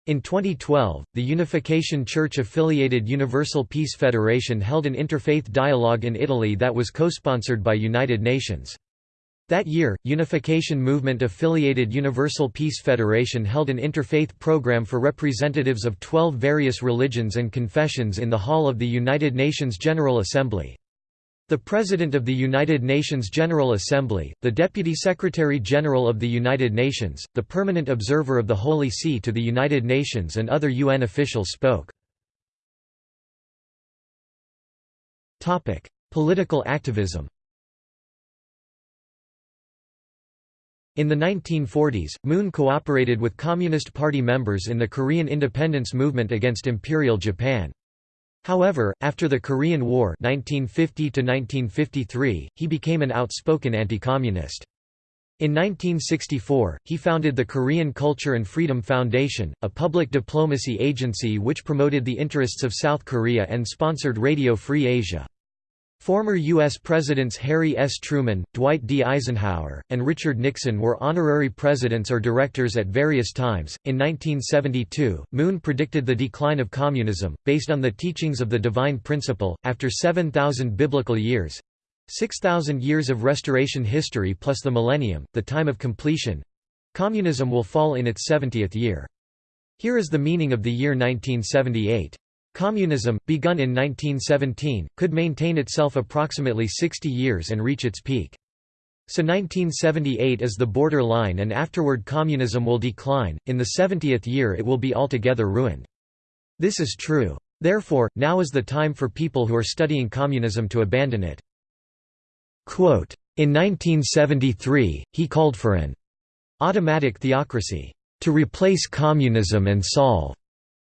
In 2012, the Unification Church-affiliated Universal Peace Federation held an interfaith dialogue in Italy that was co-sponsored by United Nations. That year, Unification Movement-affiliated Universal Peace Federation held an interfaith program for representatives of 12 various religions and confessions in the hall of the United Nations General Assembly. The President of the United Nations General Assembly, the Deputy Secretary-General of the United Nations, the Permanent Observer of the Holy See to the United Nations and other UN officials spoke. Political activism In the 1940s, Moon cooperated with Communist Party members in the Korean independence movement against Imperial Japan. However, after the Korean War 1950 he became an outspoken anti-communist. In 1964, he founded the Korean Culture and Freedom Foundation, a public diplomacy agency which promoted the interests of South Korea and sponsored Radio Free Asia. Former U.S. Presidents Harry S. Truman, Dwight D. Eisenhower, and Richard Nixon were honorary presidents or directors at various times. In 1972, Moon predicted the decline of communism, based on the teachings of the divine principle, after 7,000 biblical years 6,000 years of restoration history plus the millennium, the time of completion communism will fall in its 70th year. Here is the meaning of the year 1978. Communism, begun in 1917, could maintain itself approximately 60 years and reach its peak. So 1978 is the border line and afterward communism will decline, in the 70th year it will be altogether ruined. This is true. Therefore, now is the time for people who are studying communism to abandon it. Quote, in 1973, he called for an automatic theocracy to replace communism and solve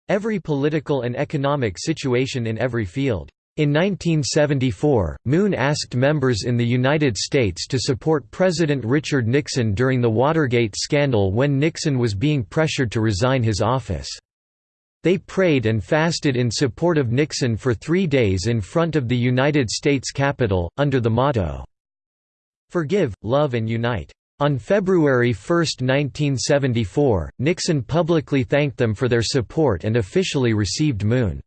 every political and economic situation in every field. In 1974, Moon asked members in the United States to support President Richard Nixon during the Watergate scandal when Nixon was being pressured to resign his office. They prayed and fasted in support of Nixon for three days in front of the United States Capitol, under the motto, Forgive, Love and Unite. On February 1, 1974, Nixon publicly thanked them for their support and officially received Moon.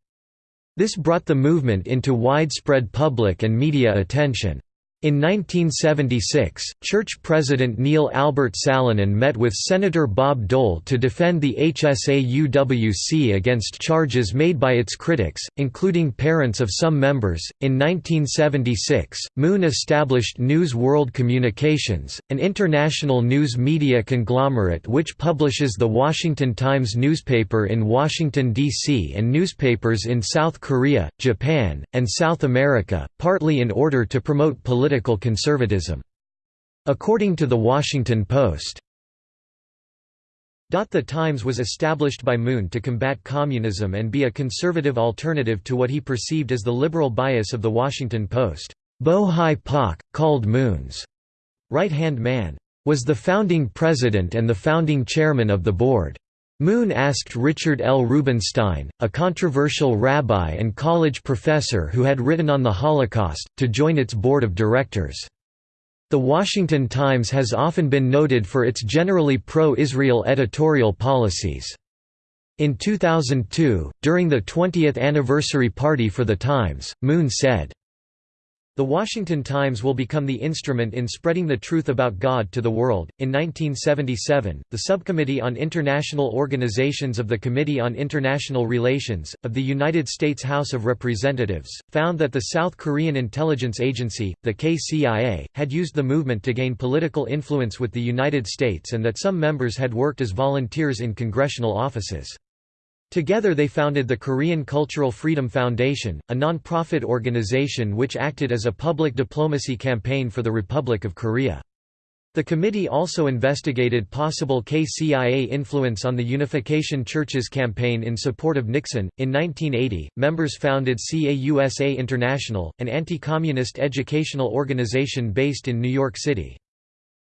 This brought the movement into widespread public and media attention. In 1976, church president Neil Albert Salonen met with Senator Bob Dole to defend the HSAUWC against charges made by its critics, including parents of some members. In 1976, Moon established News World Communications, an international news media conglomerate which publishes the Washington Times newspaper in Washington, D.C. and newspapers in South Korea, Japan, and South America, partly in order to promote political political conservatism. According to The Washington Post, the Times was established by Moon to combat communism and be a conservative alternative to what he perceived as the liberal bias of The Washington Post. Bo Hi Pak, called Moon's right-hand man. was the founding president and the founding chairman of the board. Moon asked Richard L. Rubenstein, a controversial rabbi and college professor who had written on the Holocaust, to join its board of directors. The Washington Times has often been noted for its generally pro-Israel editorial policies. In 2002, during the 20th anniversary party for the Times, Moon said, the Washington Times will become the instrument in spreading the truth about God to the world. In 1977, the Subcommittee on International Organizations of the Committee on International Relations, of the United States House of Representatives, found that the South Korean intelligence agency, the KCIA, had used the movement to gain political influence with the United States and that some members had worked as volunteers in congressional offices. Together they founded the Korean Cultural Freedom Foundation, a non-profit organization which acted as a public diplomacy campaign for the Republic of Korea. The committee also investigated possible KCIA influence on the Unification Church's campaign in support of Nixon. In 1980, members founded CAUSA International, an anti communist educational organization based in New York City.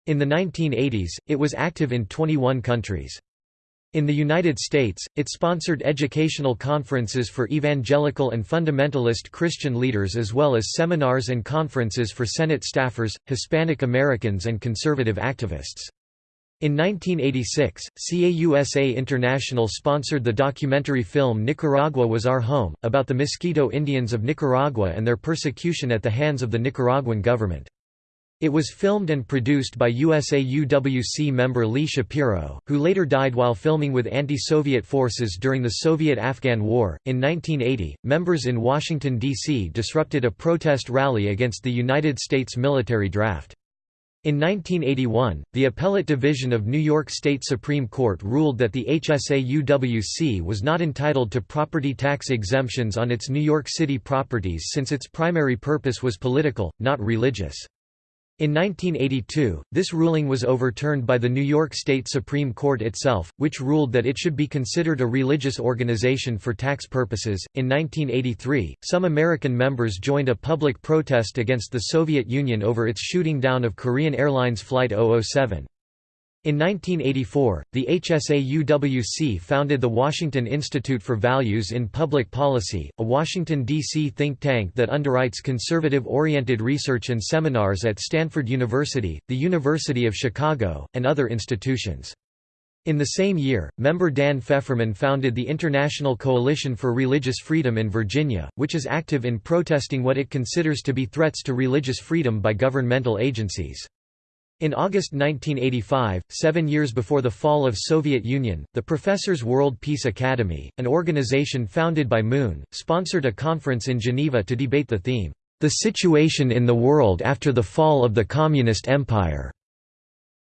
In the 1980s, it was active in 21 countries. In the United States, it sponsored educational conferences for evangelical and fundamentalist Christian leaders as well as seminars and conferences for Senate staffers, Hispanic Americans and conservative activists. In 1986, CAUSA International sponsored the documentary film Nicaragua Was Our Home, about the Miskito Indians of Nicaragua and their persecution at the hands of the Nicaraguan government. It was filmed and produced by USAUWC member Lee Shapiro, who later died while filming with anti-Soviet forces during the Soviet-Afghan War. In 1980, members in Washington D.C. disrupted a protest rally against the United States military draft. In 1981, the Appellate Division of New York State Supreme Court ruled that the HSAUWC was not entitled to property tax exemptions on its New York City properties since its primary purpose was political, not religious. In 1982, this ruling was overturned by the New York State Supreme Court itself, which ruled that it should be considered a religious organization for tax purposes. In 1983, some American members joined a public protest against the Soviet Union over its shooting down of Korean Airlines Flight 007. In 1984, the HSAUWC founded the Washington Institute for Values in Public Policy, a Washington, D.C. think tank that underwrites conservative-oriented research and seminars at Stanford University, the University of Chicago, and other institutions. In the same year, member Dan Fefferman founded the International Coalition for Religious Freedom in Virginia, which is active in protesting what it considers to be threats to religious freedom by governmental agencies. In August 1985, seven years before the fall of Soviet Union, the Professors World Peace Academy, an organization founded by Moon, sponsored a conference in Geneva to debate the theme, "'The Situation in the World After the Fall of the Communist Empire'".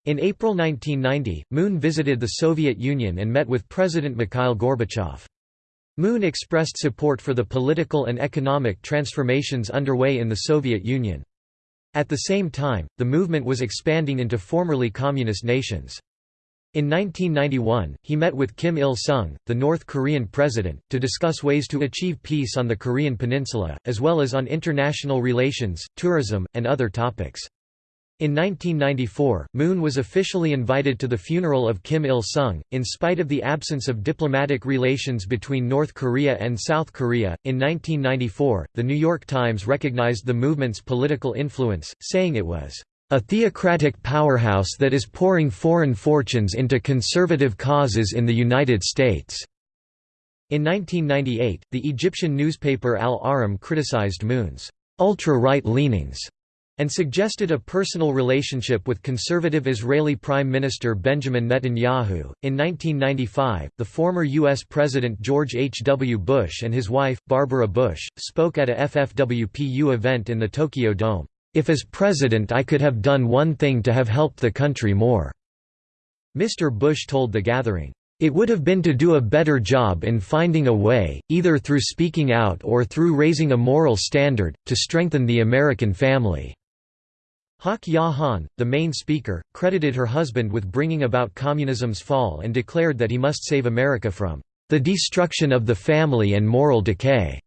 In April 1990, Moon visited the Soviet Union and met with President Mikhail Gorbachev. Moon expressed support for the political and economic transformations underway in the Soviet Union. At the same time, the movement was expanding into formerly communist nations. In 1991, he met with Kim Il-sung, the North Korean president, to discuss ways to achieve peace on the Korean peninsula, as well as on international relations, tourism, and other topics. In 1994, Moon was officially invited to the funeral of Kim Il-sung, in spite of the absence of diplomatic relations between North Korea and South Korea. In 1994, The New York Times recognized the movement's political influence, saying it was a theocratic powerhouse that is pouring foreign fortunes into conservative causes in the United States." In 1998, the Egyptian newspaper Al-Ahram criticized Moon's ultra-right leanings and suggested a personal relationship with conservative Israeli Prime Minister Benjamin Netanyahu. In 1995, the former U.S. President George H. W. Bush and his wife, Barbara Bush, spoke at a FFWPU event in the Tokyo Dome. If as president I could have done one thing to have helped the country more, Mr. Bush told the gathering. It would have been to do a better job in finding a way, either through speaking out or through raising a moral standard, to strengthen the American family. Hak Han, the main speaker, credited her husband with bringing about communism's fall and declared that he must save America from the destruction of the family and moral decay.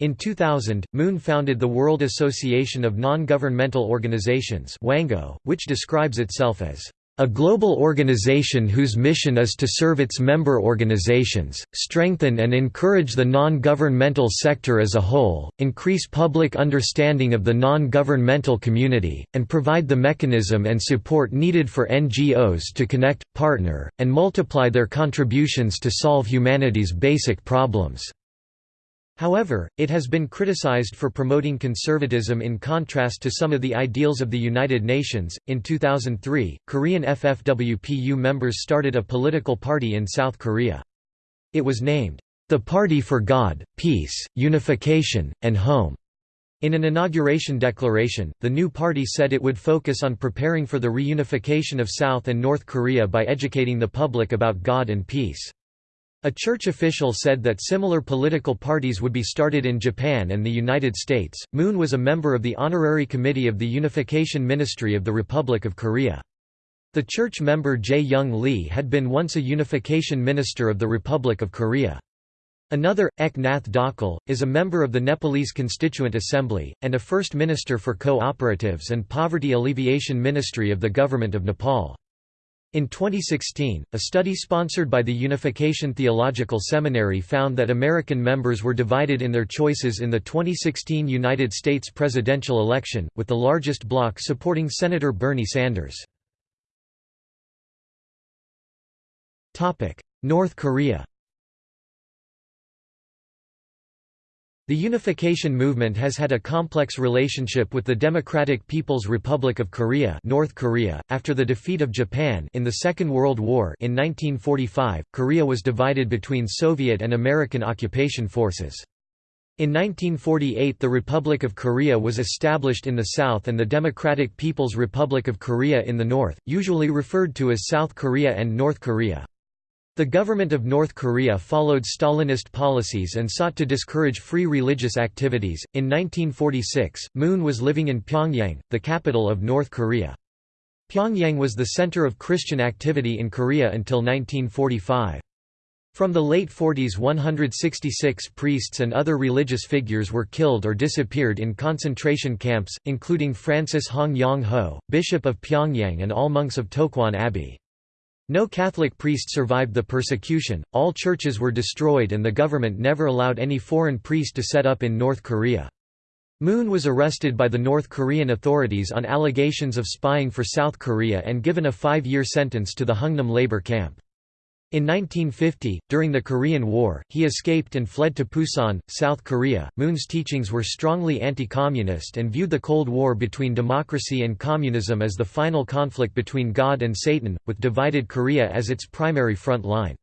In 2000, Moon founded the World Association of Non-Governmental Organizations which describes itself as a global organization whose mission is to serve its member organizations, strengthen and encourage the non-governmental sector as a whole, increase public understanding of the non-governmental community, and provide the mechanism and support needed for NGOs to connect, partner, and multiply their contributions to solve humanity's basic problems. However, it has been criticized for promoting conservatism in contrast to some of the ideals of the United Nations. In 2003, Korean FFWPU members started a political party in South Korea. It was named, the Party for God, Peace, Unification, and Home. In an inauguration declaration, the new party said it would focus on preparing for the reunification of South and North Korea by educating the public about God and peace. A church official said that similar political parties would be started in Japan and the United States. Moon was a member of the Honorary Committee of the Unification Ministry of the Republic of Korea. The church member Jae Young Lee had been once a unification minister of the Republic of Korea. Another, Ek Nath Dhakal, is a member of the Nepalese Constituent Assembly, and a first minister for co-operatives and poverty alleviation ministry of the Government of Nepal. In 2016, a study sponsored by the Unification Theological Seminary found that American members were divided in their choices in the 2016 United States presidential election, with the largest bloc supporting Senator Bernie Sanders. North Korea The unification movement has had a complex relationship with the Democratic People's Republic of Korea, North Korea. After the defeat of Japan in the Second World War in 1945, Korea was divided between Soviet and American occupation forces. In 1948 the Republic of Korea was established in the south and the Democratic People's Republic of Korea in the north, usually referred to as South Korea and North Korea. The government of North Korea followed Stalinist policies and sought to discourage free religious activities. In 1946, Moon was living in Pyongyang, the capital of North Korea. Pyongyang was the center of Christian activity in Korea until 1945. From the late 40s 166 priests and other religious figures were killed or disappeared in concentration camps, including Francis Hong Yong-ho, Bishop of Pyongyang and all monks of Tokwon Abbey. No Catholic priest survived the persecution, all churches were destroyed and the government never allowed any foreign priest to set up in North Korea. Moon was arrested by the North Korean authorities on allegations of spying for South Korea and given a five-year sentence to the Hungnam labor camp. In 1950, during the Korean War, he escaped and fled to Pusan, South Korea. Moon's teachings were strongly anti-communist and viewed the Cold War between democracy and communism as the final conflict between God and Satan, with divided Korea as its primary front line.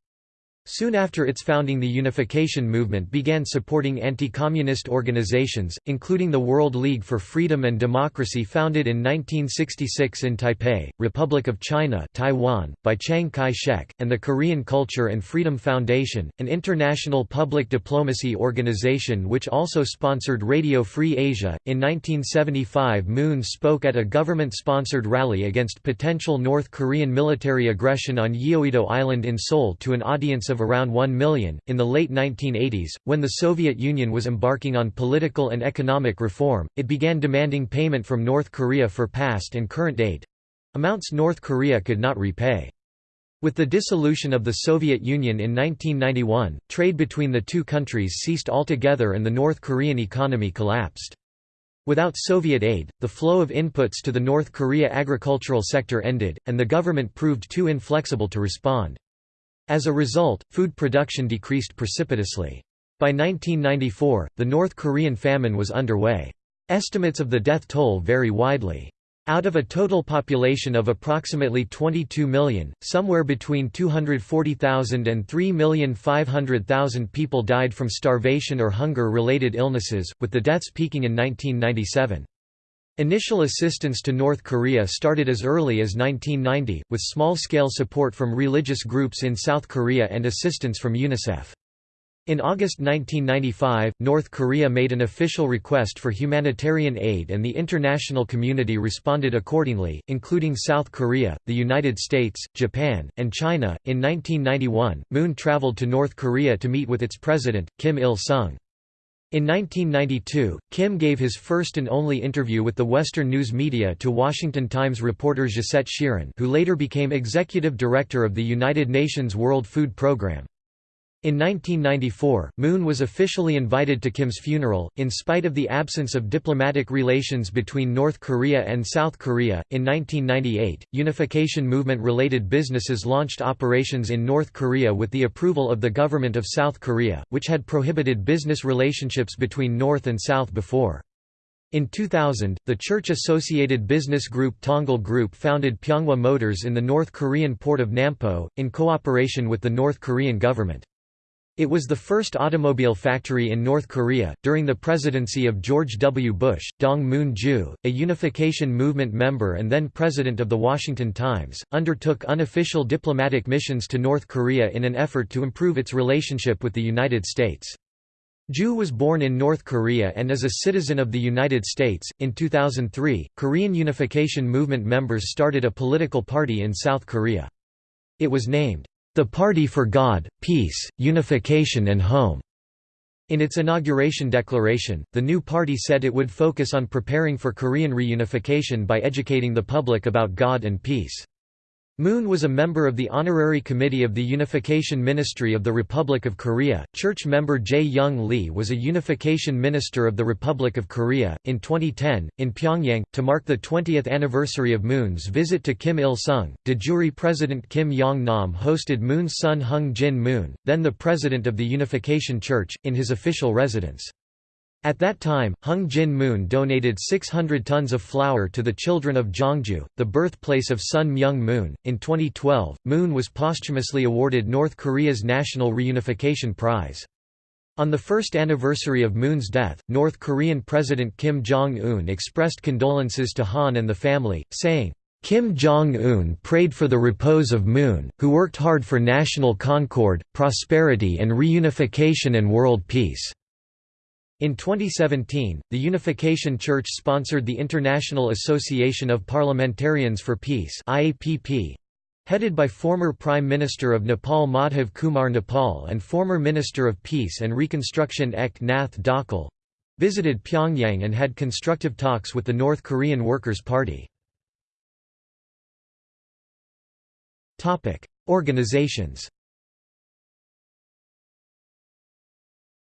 Soon after its founding the unification movement began supporting anti-communist organizations, including the World League for Freedom and Democracy founded in 1966 in Taipei, Republic of China Taiwan, by Chiang Kai-shek, and the Korean Culture and Freedom Foundation, an international public diplomacy organization which also sponsored Radio Free Asia. In 1975 Moon spoke at a government-sponsored rally against potential North Korean military aggression on Yeouido Island in Seoul to an audience of around 1 million. In the late 1980s, when the Soviet Union was embarking on political and economic reform, it began demanding payment from North Korea for past and current aid amounts North Korea could not repay. With the dissolution of the Soviet Union in 1991, trade between the two countries ceased altogether and the North Korean economy collapsed. Without Soviet aid, the flow of inputs to the North Korea agricultural sector ended, and the government proved too inflexible to respond. As a result, food production decreased precipitously. By 1994, the North Korean famine was underway. Estimates of the death toll vary widely. Out of a total population of approximately 22 million, somewhere between 240,000 and 3,500,000 people died from starvation or hunger-related illnesses, with the deaths peaking in 1997. Initial assistance to North Korea started as early as 1990, with small-scale support from religious groups in South Korea and assistance from UNICEF. In August 1995, North Korea made an official request for humanitarian aid and the international community responded accordingly, including South Korea, the United States, Japan, and China. In 1991, Moon traveled to North Korea to meet with its president, Kim Il sung. In 1992, Kim gave his first and only interview with the Western news media to Washington Times reporter Josette Sheeran who later became executive director of the United Nations World Food Programme. In 1994, Moon was officially invited to Kim's funeral, in spite of the absence of diplomatic relations between North Korea and South Korea. In 1998, Unification Movement related businesses launched operations in North Korea with the approval of the government of South Korea, which had prohibited business relationships between North and South before. In 2000, the church-associated business group Tongil Group founded Pyeonghwa Motors in the North Korean port of Nampo, in cooperation with the North Korean government. It was the first automobile factory in North Korea. During the presidency of George W. Bush, Dong Moon-ju, a Unification Movement member and then president of The Washington Times, undertook unofficial diplomatic missions to North Korea in an effort to improve its relationship with the United States. Ju was born in North Korea and is a citizen of the United States. In 2003, Korean Unification Movement members started a political party in South Korea. It was named the Party for God, Peace, Unification and Home. In its inauguration declaration, the new party said it would focus on preparing for Korean reunification by educating the public about God and peace. Moon was a member of the Honorary Committee of the Unification Ministry of the Republic of Korea. Church member Jae Young Lee was a Unification Minister of the Republic of Korea. In 2010, in Pyongyang, to mark the 20th anniversary of Moon's visit to Kim Il sung, de jure President Kim Yong nam hosted Moon's son Hung Jin Moon, then the President of the Unification Church, in his official residence. At that time, Hung Jin Moon donated 600 tons of flour to the children of Jongju, the birthplace of Sun Myung Moon. In 2012, Moon was posthumously awarded North Korea's National Reunification Prize. On the first anniversary of Moon's death, North Korean President Kim Jong-un expressed condolences to Han and the family, saying, Kim Jong-un prayed for the repose of Moon, who worked hard for national concord, prosperity and reunification and world peace. In 2017, the Unification Church sponsored the International Association of Parliamentarians for Peace IAPP, headed by former Prime Minister of Nepal Madhav Kumar Nepal and former Minister of Peace and Reconstruction Ek Nath Dhakal, visited Pyongyang and had constructive talks with the North Korean Workers' Party. Organizations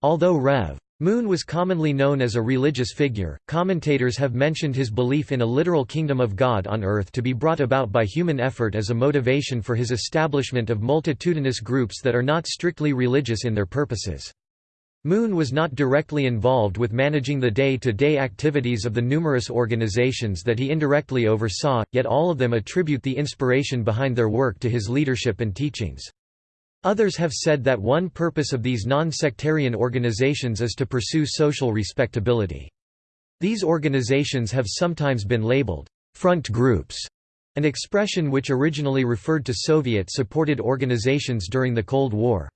Although Rev. Moon was commonly known as a religious figure. Commentators have mentioned his belief in a literal kingdom of God on earth to be brought about by human effort as a motivation for his establishment of multitudinous groups that are not strictly religious in their purposes. Moon was not directly involved with managing the day-to-day -day activities of the numerous organizations that he indirectly oversaw, yet all of them attribute the inspiration behind their work to his leadership and teachings. Others have said that one purpose of these non-sectarian organizations is to pursue social respectability. These organizations have sometimes been labeled front groups, an expression which originally referred to Soviet-supported organizations during the Cold War.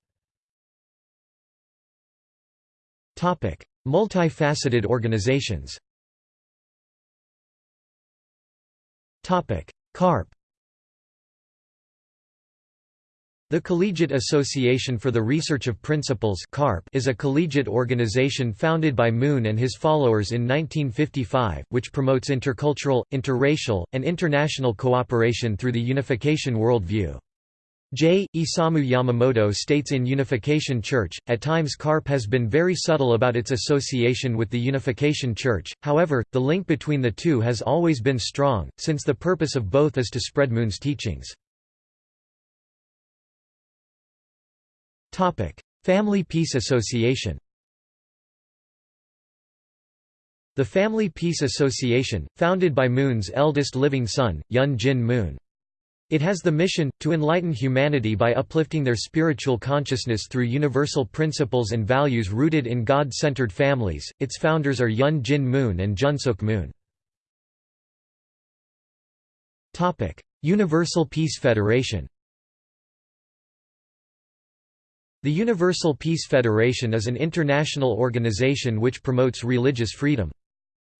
Multifaceted organizations CARP The Collegiate Association for the Research of Principles is a collegiate organization founded by Moon and his followers in 1955, which promotes intercultural, interracial, and international cooperation through the unification worldview. J. Isamu Yamamoto states in Unification Church, at times CARP has been very subtle about its association with the Unification Church, however, the link between the two has always been strong, since the purpose of both is to spread Moon's teachings. Family Peace Association The Family Peace Association, founded by Moon's eldest living son, Yun Jin Moon. It has the mission, to enlighten humanity by uplifting their spiritual consciousness through universal principles and values rooted in God-centered families. Its founders are Yun Jin Moon and Junsuk Moon. Universal Peace Federation The Universal Peace Federation is an international organization which promotes religious freedom.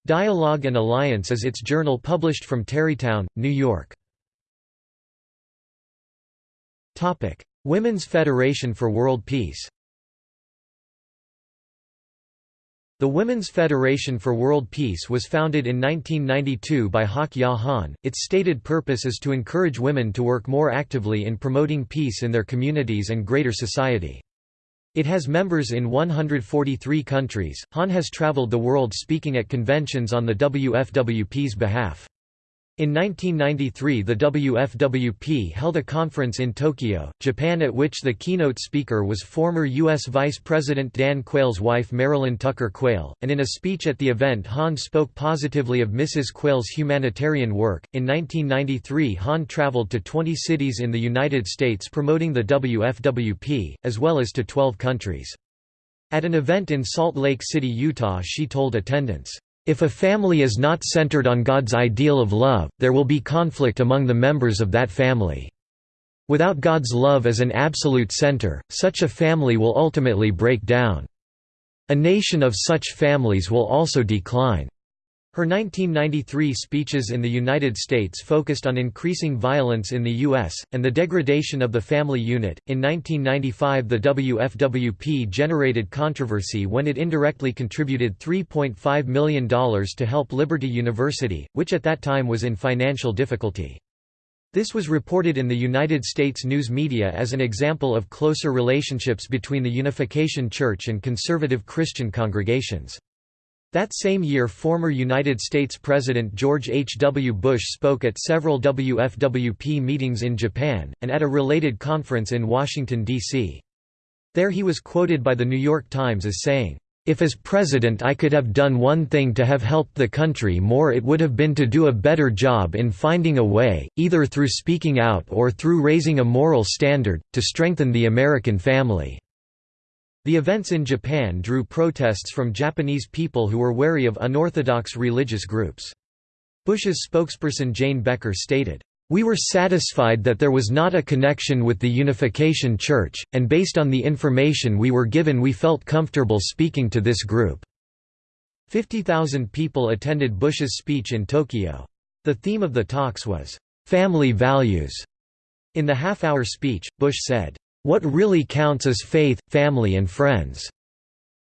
Dialogue and Alliance is its journal published from Tarrytown, New York. Women's Federation for World Peace The Women's Federation for World Peace was founded in 1992 by Hak Ja Han. Its stated purpose is to encourage women to work more actively in promoting peace in their communities and greater society. It has members in 143 countries. Han has traveled the world speaking at conventions on the WFWP's behalf. In 1993 the WFWP held a conference in Tokyo, Japan at which the keynote speaker was former U.S. Vice President Dan Quayle's wife Marilyn Tucker Quayle, and in a speech at the event Han spoke positively of Mrs. Quayle's humanitarian work. In 1993 Han traveled to 20 cities in the United States promoting the WFWP, as well as to 12 countries. At an event in Salt Lake City, Utah she told attendants, if a family is not centered on God's ideal of love, there will be conflict among the members of that family. Without God's love as an absolute center, such a family will ultimately break down. A nation of such families will also decline. Her 1993 speeches in the United States focused on increasing violence in the U.S., and the degradation of the family unit. In 1995, the WFWP generated controversy when it indirectly contributed $3.5 million to help Liberty University, which at that time was in financial difficulty. This was reported in the United States news media as an example of closer relationships between the Unification Church and conservative Christian congregations. That same year former United States President George H. W. Bush spoke at several WFWP meetings in Japan, and at a related conference in Washington, D.C. There he was quoted by The New York Times as saying, "...if as president I could have done one thing to have helped the country more it would have been to do a better job in finding a way, either through speaking out or through raising a moral standard, to strengthen the American family." The events in Japan drew protests from Japanese people who were wary of unorthodox religious groups. Bush's spokesperson Jane Becker stated, "...we were satisfied that there was not a connection with the Unification Church, and based on the information we were given we felt comfortable speaking to this group." 50,000 people attended Bush's speech in Tokyo. The theme of the talks was, "...family values." In the half-hour speech, Bush said, what really counts is faith, family and friends."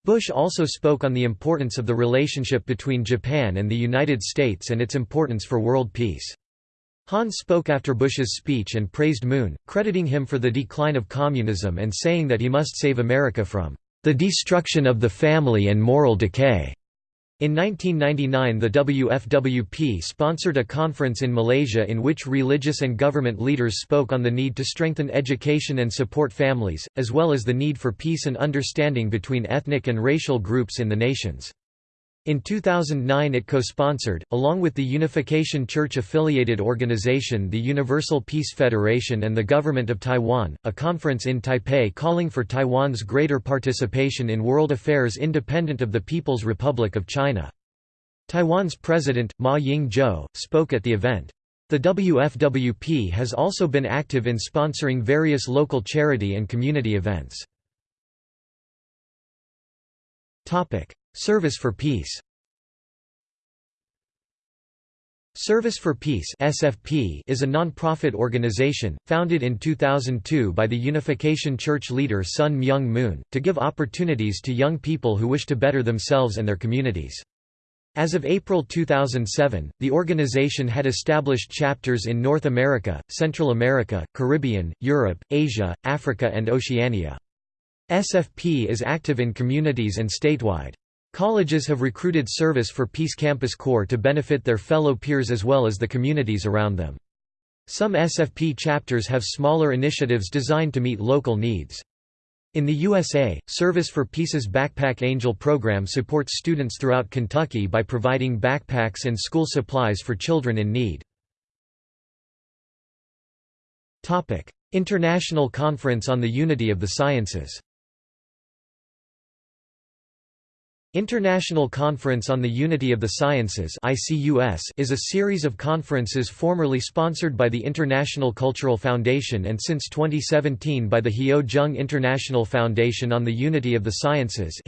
Bush also spoke on the importance of the relationship between Japan and the United States and its importance for world peace. Han spoke after Bush's speech and praised Moon, crediting him for the decline of communism and saying that he must save America from the destruction of the family and moral decay. In 1999 the WFWP sponsored a conference in Malaysia in which religious and government leaders spoke on the need to strengthen education and support families, as well as the need for peace and understanding between ethnic and racial groups in the nations. In 2009 it co-sponsored, along with the Unification Church-affiliated organization the Universal Peace Federation and the Government of Taiwan, a conference in Taipei calling for Taiwan's greater participation in world affairs independent of the People's Republic of China. Taiwan's president, Ma Ying-jeou, spoke at the event. The WFWP has also been active in sponsoring various local charity and community events. Service for Peace Service for Peace (SFP) is a non-profit organization founded in 2002 by the Unification Church leader Sun Myung Moon to give opportunities to young people who wish to better themselves and their communities. As of April 2007, the organization had established chapters in North America, Central America, Caribbean, Europe, Asia, Africa and Oceania. SFP is active in communities and statewide. Colleges have recruited Service for Peace Campus Corps to benefit their fellow peers as well as the communities around them. Some SFP chapters have smaller initiatives designed to meet local needs. In the USA, Service for Peace's Backpack Angel program supports students throughout Kentucky by providing backpacks and school supplies for children in need. International Conference on the Unity of the Sciences International Conference on the Unity of the Sciences is a series of conferences formerly sponsored by the International Cultural Foundation and since 2017 by the Hyo Jung International Foundation on the Unity of the Sciences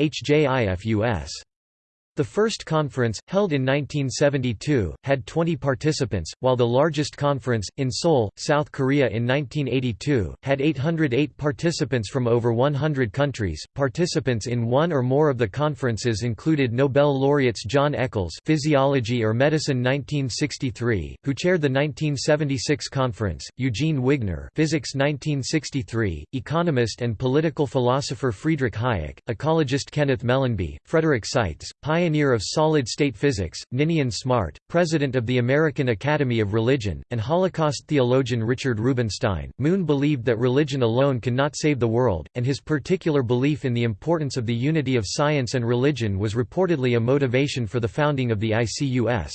The first conference, held in 1972, had 20 participants, while the largest conference, in Seoul, South Korea in 1982, had 808 participants from over 100 countries. Participants in one or more of the conferences included Nobel laureates John Eccles Physiology or Medicine 1963, who chaired the 1976 conference, Eugene Wigner Physics 1963, economist and political philosopher Friedrich Hayek, ecologist Kenneth Mellanby, Frederick Seitz, pioneer pioneer of solid-state physics, Ninian Smart, president of the American Academy of Religion, and Holocaust theologian Richard Rubenstein. Moon believed that religion alone cannot save the world, and his particular belief in the importance of the unity of science and religion was reportedly a motivation for the founding of the ICUS.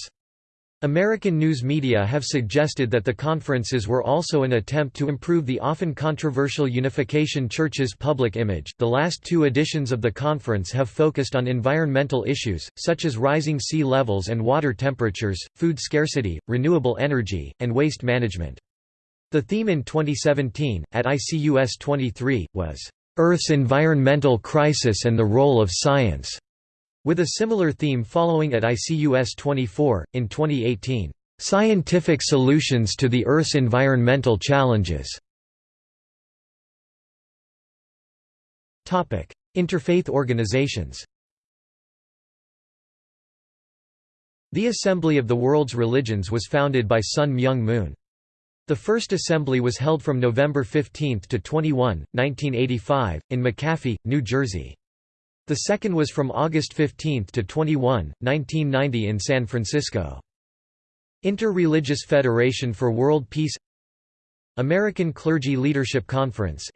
American news media have suggested that the conferences were also an attempt to improve the often controversial Unification Church's public image. The last two editions of the conference have focused on environmental issues, such as rising sea levels and water temperatures, food scarcity, renewable energy, and waste management. The theme in 2017, at ICUS 23, was, Earth's Environmental Crisis and the Role of Science. With a similar theme following at ICUS 24, in 2018, "'Scientific Solutions to the Earth's Environmental Challenges' Interfaith organizations The Assembly of the World's Religions was founded by Sun Myung Moon. The first assembly was held from November 15 to 21, 1985, in McAfee, New Jersey. The second was from August 15 to 21, 1990 in San Francisco. Inter-Religious Federation for World Peace American Clergy Leadership Conference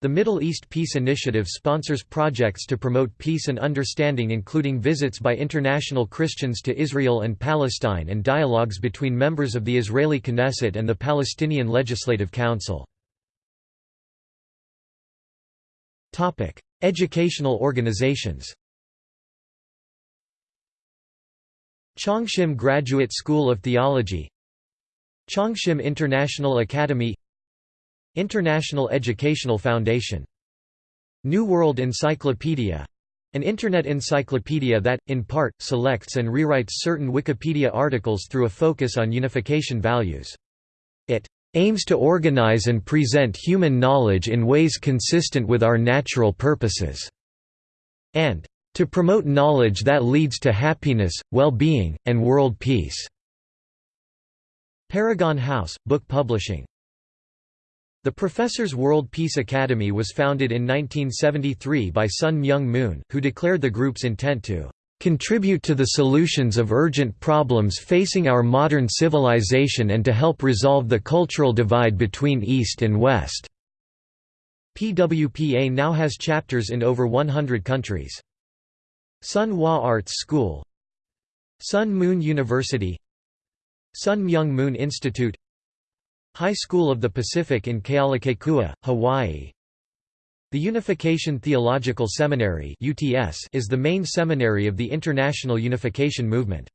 The Middle East Peace Initiative sponsors projects to promote peace and understanding including visits by international Christians to Israel and Palestine and dialogues between members of the Israeli Knesset and the Palestinian Legislative Council Topic: Educational organizations. Chongshim Graduate School of Theology Chongshim International Academy International Educational Foundation New World Encyclopedia an Internet encyclopedia that, in part, selects and rewrites certain Wikipedia articles through a focus on unification values. Aims to organize and present human knowledge in ways consistent with our natural purposes", and to promote knowledge that leads to happiness, well-being, and world peace." Paragon House, book publishing The Professors World Peace Academy was founded in 1973 by Sun Myung Moon, who declared the group's intent to contribute to the solutions of urgent problems facing our modern civilization and to help resolve the cultural divide between East and West." PWPA now has chapters in over 100 countries. Sun Hwa Arts School Sun Moon University Sun Myung Moon Institute High School of the Pacific in Kealakekua, Hawaii the Unification Theological Seminary is the main seminary of the International Unification Movement.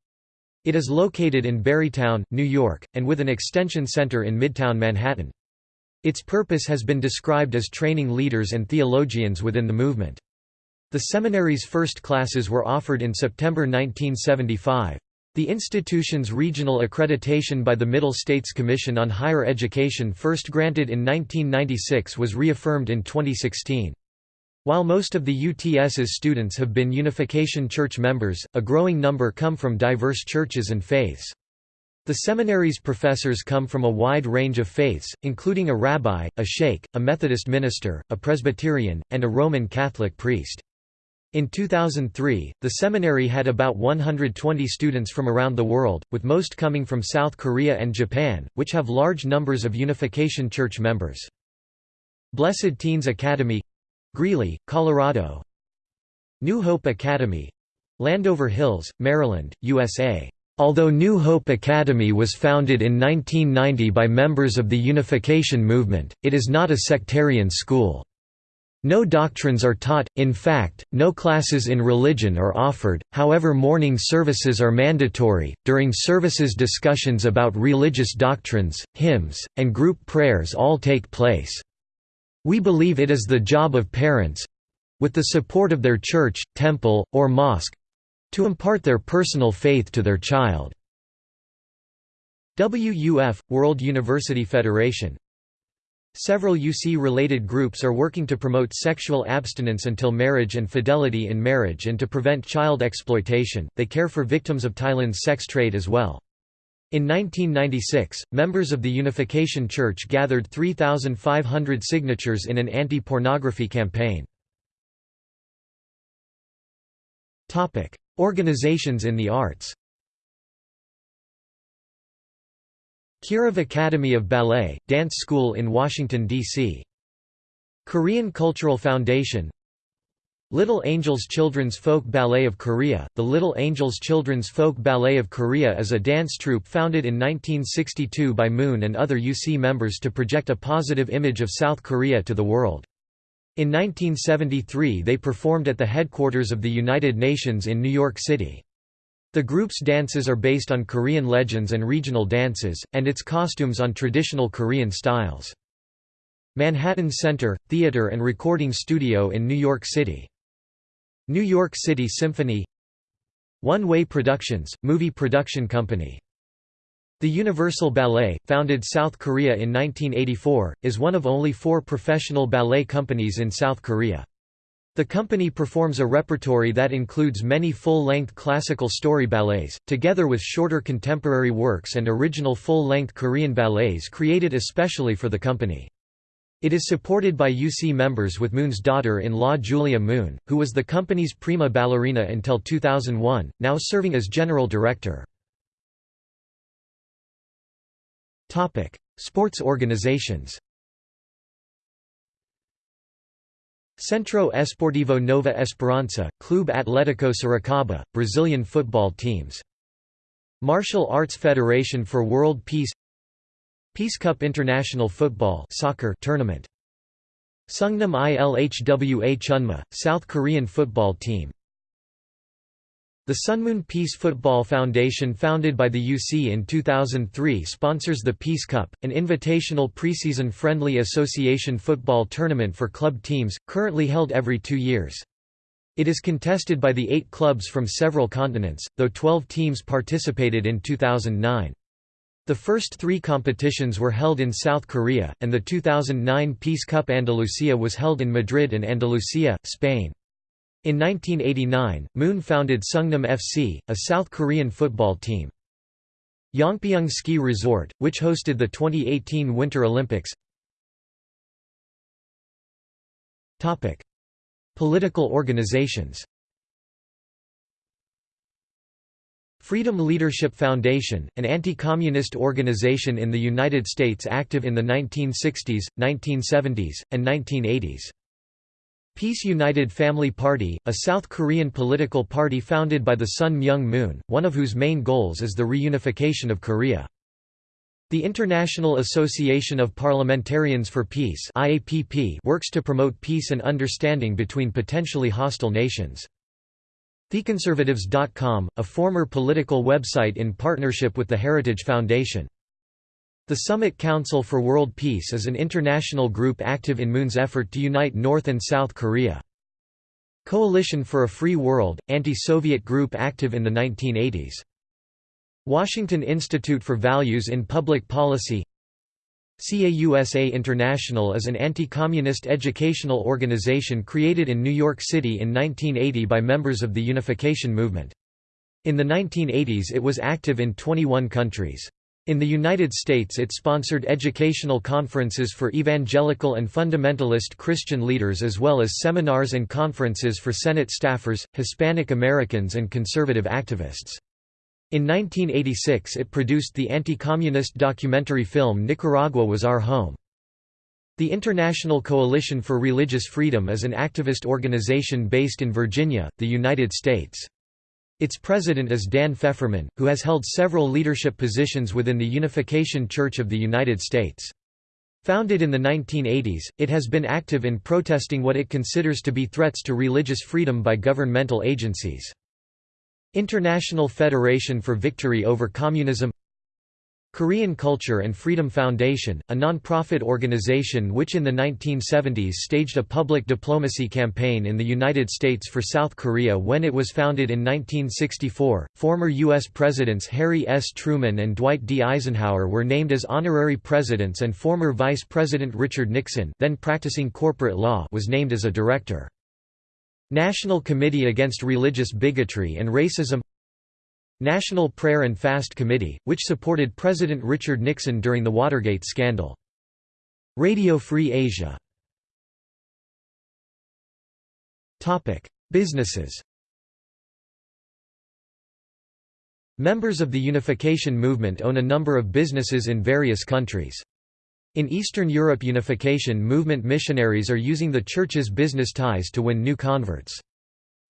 It is located in Barrytown, New York, and with an extension center in Midtown Manhattan. Its purpose has been described as training leaders and theologians within the movement. The seminary's first classes were offered in September 1975. The institution's regional accreditation by the Middle States Commission on Higher Education first granted in 1996 was reaffirmed in 2016. While most of the UTS's students have been Unification Church members, a growing number come from diverse churches and faiths. The seminary's professors come from a wide range of faiths, including a rabbi, a sheikh, a Methodist minister, a Presbyterian, and a Roman Catholic priest. In 2003, the seminary had about 120 students from around the world, with most coming from South Korea and Japan, which have large numbers of Unification Church members. Blessed Teens Academy Greeley, Colorado New Hope Academy Landover Hills, Maryland, USA. Although New Hope Academy was founded in 1990 by members of the Unification Movement, it is not a sectarian school. No doctrines are taught, in fact, no classes in religion are offered, however morning services are mandatory. During services discussions about religious doctrines, hymns, and group prayers all take place. We believe it is the job of parents with the support of their church, temple, or mosque to impart their personal faith to their child. WUF – World University Federation Several UC-related groups are working to promote sexual abstinence until marriage and fidelity in marriage and to prevent child exploitation. They care for victims of Thailand's sex trade as well. In 1996, members of the Unification Church gathered 3,500 signatures in an anti-pornography campaign. Organizations in the arts Kirov Academy of Ballet, dance school in Washington, D.C. Korean Cultural Foundation Little Angels Children's Folk Ballet of Korea The Little Angels Children's Folk Ballet of Korea is a dance troupe founded in 1962 by Moon and other UC members to project a positive image of South Korea to the world. In 1973 they performed at the headquarters of the United Nations in New York City. The group's dances are based on Korean legends and regional dances, and its costumes on traditional Korean styles. Manhattan Center, Theater and Recording Studio in New York City. New York City Symphony One Way Productions, movie production company the Universal Ballet, founded South Korea in 1984, is one of only four professional ballet companies in South Korea. The company performs a repertory that includes many full-length classical story ballets, together with shorter contemporary works and original full-length Korean ballets created especially for the company. It is supported by UC members with Moon's daughter-in-law Julia Moon, who was the company's prima ballerina until 2001, now serving as general director. Sports organizations Centro Esportivo Nova Esperança, Clube Atlético Sorocaba, Brazilian football teams. Martial Arts Federation for World Peace Peace Cup International Football soccer tournament. Sungnam Ilhwa Chunma, South Korean football team the Sunmoon Peace Football Foundation founded by the UC in 2003 sponsors the Peace Cup, an invitational preseason friendly association football tournament for club teams, currently held every two years. It is contested by the eight clubs from several continents, though 12 teams participated in 2009. The first three competitions were held in South Korea, and the 2009 Peace Cup Andalusia was held in Madrid and Andalusia, Spain. In 1989, Moon founded Sungnam FC, a South Korean football team. Yongpyeong Ski Resort, which hosted the 2018 Winter Olympics Political organizations Freedom Leadership Foundation, an anti-communist organization in the United States active in the 1960s, 1970s, and 1980s. Peace United Family Party, a South Korean political party founded by the Sun Myung Moon, one of whose main goals is the reunification of Korea. The International Association of Parliamentarians for Peace works to promote peace and understanding between potentially hostile nations. TheConservatives.com, a former political website in partnership with the Heritage Foundation. The Summit Council for World Peace is an international group active in Moon's effort to unite North and South Korea. Coalition for a Free World, anti-Soviet group active in the 1980s. Washington Institute for Values in Public Policy CAUSA International is an anti-communist educational organization created in New York City in 1980 by members of the Unification Movement. In the 1980s it was active in 21 countries. In the United States it sponsored educational conferences for evangelical and fundamentalist Christian leaders as well as seminars and conferences for Senate staffers, Hispanic Americans and conservative activists. In 1986 it produced the anti-communist documentary film Nicaragua Was Our Home. The International Coalition for Religious Freedom is an activist organization based in Virginia, the United States. Its president is Dan Fefferman, who has held several leadership positions within the Unification Church of the United States. Founded in the 1980s, it has been active in protesting what it considers to be threats to religious freedom by governmental agencies. International Federation for Victory over Communism Korean Culture and Freedom Foundation, a non-profit organization which in the 1970s staged a public diplomacy campaign in the United States for South Korea when it was founded in 1964. Former U.S. Presidents Harry S. Truman and Dwight D. Eisenhower were named as honorary presidents and former Vice President Richard Nixon then practicing corporate law was named as a director. National Committee Against Religious Bigotry and Racism National Prayer and Fast Committee, which supported President Richard Nixon during the Watergate scandal. Radio Free Asia Businesses Members of the unification movement own a number of businesses in various countries. In Eastern Europe unification movement missionaries are using the Church's business ties to win new converts.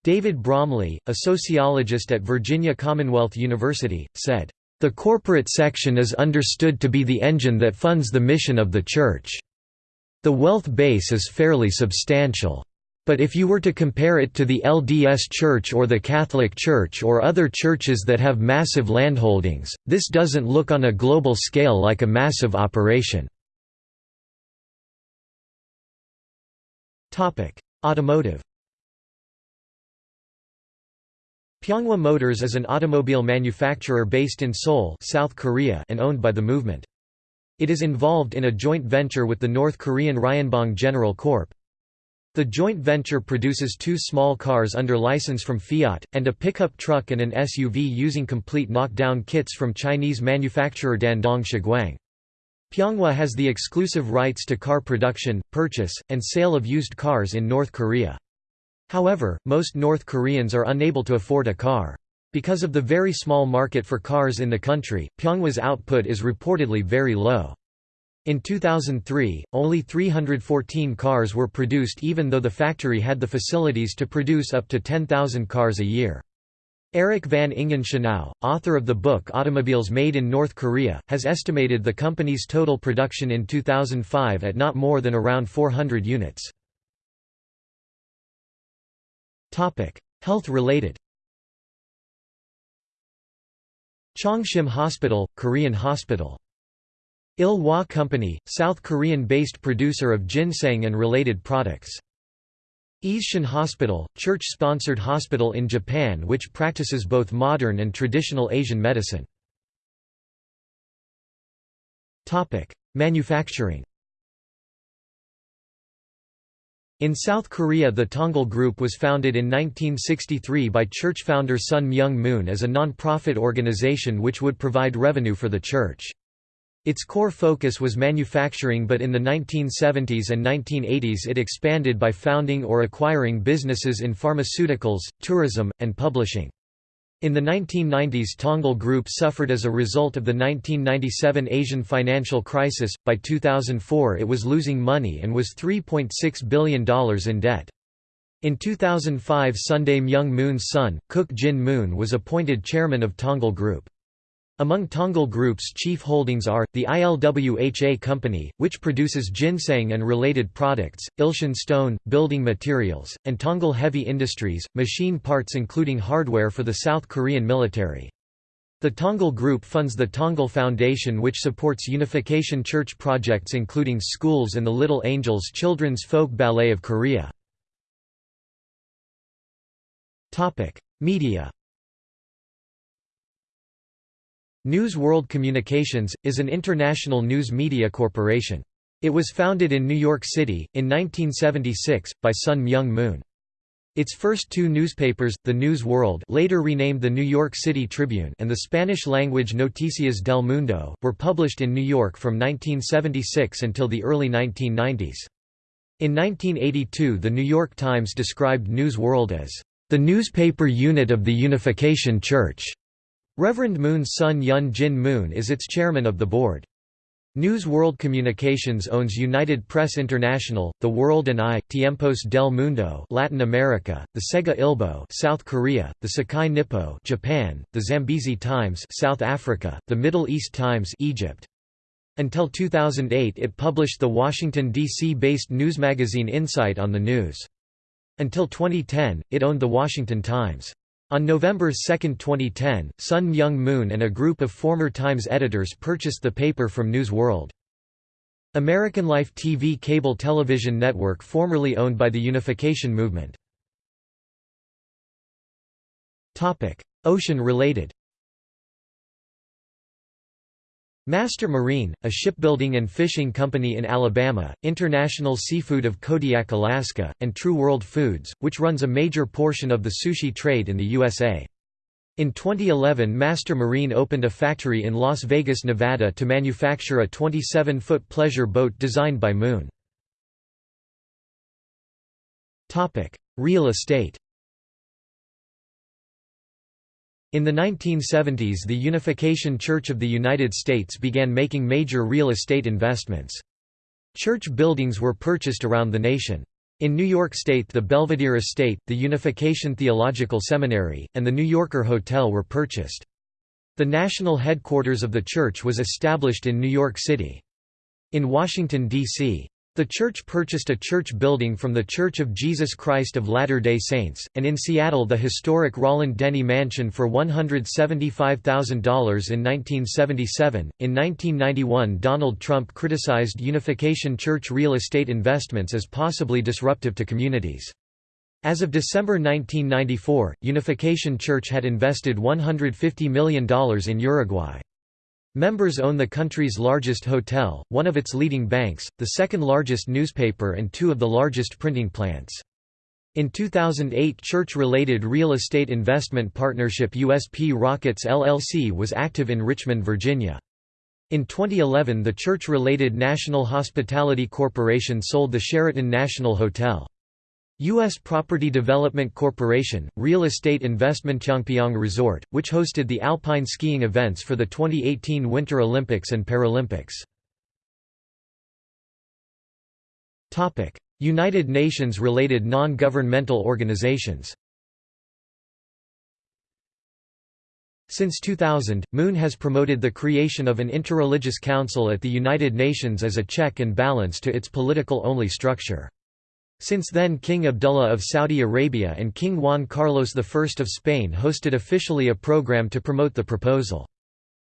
David Bromley, a sociologist at Virginia Commonwealth University, said, "...the corporate section is understood to be the engine that funds the mission of the Church. The wealth base is fairly substantial. But if you were to compare it to the LDS Church or the Catholic Church or other churches that have massive landholdings, this doesn't look on a global scale like a massive operation." Automotive Pyonghwa Motors is an automobile manufacturer based in Seoul South Korea and owned by the movement. It is involved in a joint venture with the North Korean Ryonbong General Corp. The joint venture produces two small cars under license from Fiat, and a pickup truck and an SUV using complete knockdown kits from Chinese manufacturer Dandong Shiguang. Pyonghwa has the exclusive rights to car production, purchase, and sale of used cars in North Korea. However, most North Koreans are unable to afford a car. Because of the very small market for cars in the country, Pyonghwa's output is reportedly very low. In 2003, only 314 cars were produced even though the factory had the facilities to produce up to 10,000 cars a year. Eric van Ingen Schenau, author of the book Automobiles Made in North Korea, has estimated the company's total production in 2005 at not more than around 400 units. Health-related Chongshim Hospital, Korean hospital. Il Hwa Company, South Korean-based producer of ginseng and related products. Eishin Hospital, church-sponsored hospital in Japan which practices both modern and traditional Asian medicine. Manufacturing In South Korea the Tongil Group was founded in 1963 by church founder Sun Myung Moon as a non-profit organization which would provide revenue for the church. Its core focus was manufacturing but in the 1970s and 1980s it expanded by founding or acquiring businesses in pharmaceuticals, tourism, and publishing. In the 1990s Tongil Group suffered as a result of the 1997 Asian financial crisis, by 2004 it was losing money and was $3.6 billion in debt. In 2005 Sun Myung Moon's son, Kook Jin Moon was appointed chairman of Tongil Group. Among Tongil Group's chief holdings are, the ILWHA Company, which produces ginseng and related products, Ilshin Stone, building materials, and Tongil Heavy Industries, machine parts including hardware for the South Korean military. The Tongil Group funds the Tongil Foundation which supports unification church projects including schools and the Little Angels Children's Folk Ballet of Korea. Media News World Communications, is an international news media corporation. It was founded in New York City, in 1976, by Sun Myung Moon. Its first two newspapers, The News World later renamed the New York City Tribune and the Spanish-language Noticias del Mundo, were published in New York from 1976 until the early 1990s. In 1982 The New York Times described News World as, "...the newspaper unit of the Unification Church." Reverend Moon's son Yun Jin Moon is its chairman of the board. News World Communications owns United Press International, The World and I, Tiempos del Mundo, Latin America, the Segye Ilbo, South Korea, the Sekai Nippo, Japan, the Zambezi Times, South Africa, the Middle East Times, Egypt. Until 2008 it published the Washington D.C.-based news magazine Insight on the News. Until 2010, it owned the Washington Times. On November 2, 2010, Sun Myung Moon and a group of former Times editors purchased the paper from News World. American Life TV cable television network formerly owned by the Unification Movement. Ocean-related Master Marine, a shipbuilding and fishing company in Alabama, International Seafood of Kodiak, Alaska, and True World Foods, which runs a major portion of the sushi trade in the USA. In 2011 Master Marine opened a factory in Las Vegas, Nevada to manufacture a 27-foot pleasure boat designed by Moon. Real estate In the 1970s the Unification Church of the United States began making major real estate investments. Church buildings were purchased around the nation. In New York State the Belvedere Estate, the Unification Theological Seminary, and the New Yorker Hotel were purchased. The national headquarters of the church was established in New York City. In Washington, D.C. The church purchased a church building from The Church of Jesus Christ of Latter-day Saints, and in Seattle the historic Roland Denny Mansion for $175,000 in 1977. In 1991 Donald Trump criticized Unification Church real estate investments as possibly disruptive to communities. As of December 1994, Unification Church had invested $150 million in Uruguay. Members own the country's largest hotel, one of its leading banks, the second largest newspaper and two of the largest printing plants. In 2008 church-related real estate investment partnership USP Rockets LLC was active in Richmond, Virginia. In 2011 the church-related National Hospitality Corporation sold the Sheraton National Hotel. U.S. Property Development Corporation, real estate investment Changpyeong Resort, which hosted the alpine skiing events for the 2018 Winter Olympics and Paralympics. United Nations-related non-governmental organizations Since 2000, Moon has promoted the creation of an interreligious council at the United Nations as a check and balance to its political-only structure. Since then King Abdullah of Saudi Arabia and King Juan Carlos I of Spain hosted officially a program to promote the proposal.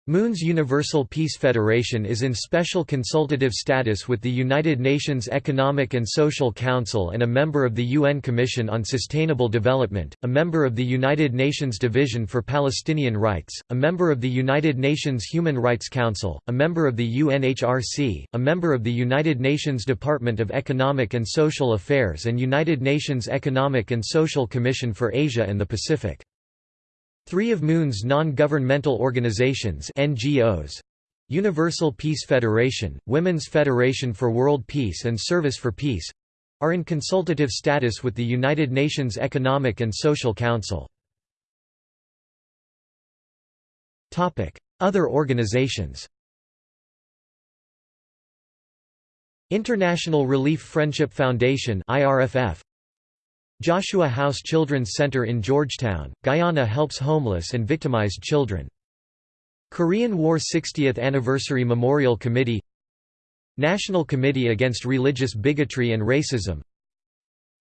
Moon's Universal Peace Federation is in special consultative status with the United Nations Economic and Social Council and a member of the UN Commission on Sustainable Development, a member of the United Nations Division for Palestinian Rights, a member of the United Nations Human Rights Council, a member of the UNHRC, a member of the United Nations Department of Economic and Social Affairs and United Nations Economic and Social Commission for Asia and the Pacific. Three of Moon's non-governmental organizations NGOs, Universal Peace Federation, Women's Federation for World Peace and Service for Peace are in consultative status with the United Nations Economic and Social Council. Other organizations International Relief Friendship Foundation IRFF Joshua House Children's Center in Georgetown, Guyana helps homeless and victimized children. Korean War 60th Anniversary Memorial Committee National Committee Against Religious Bigotry and Racism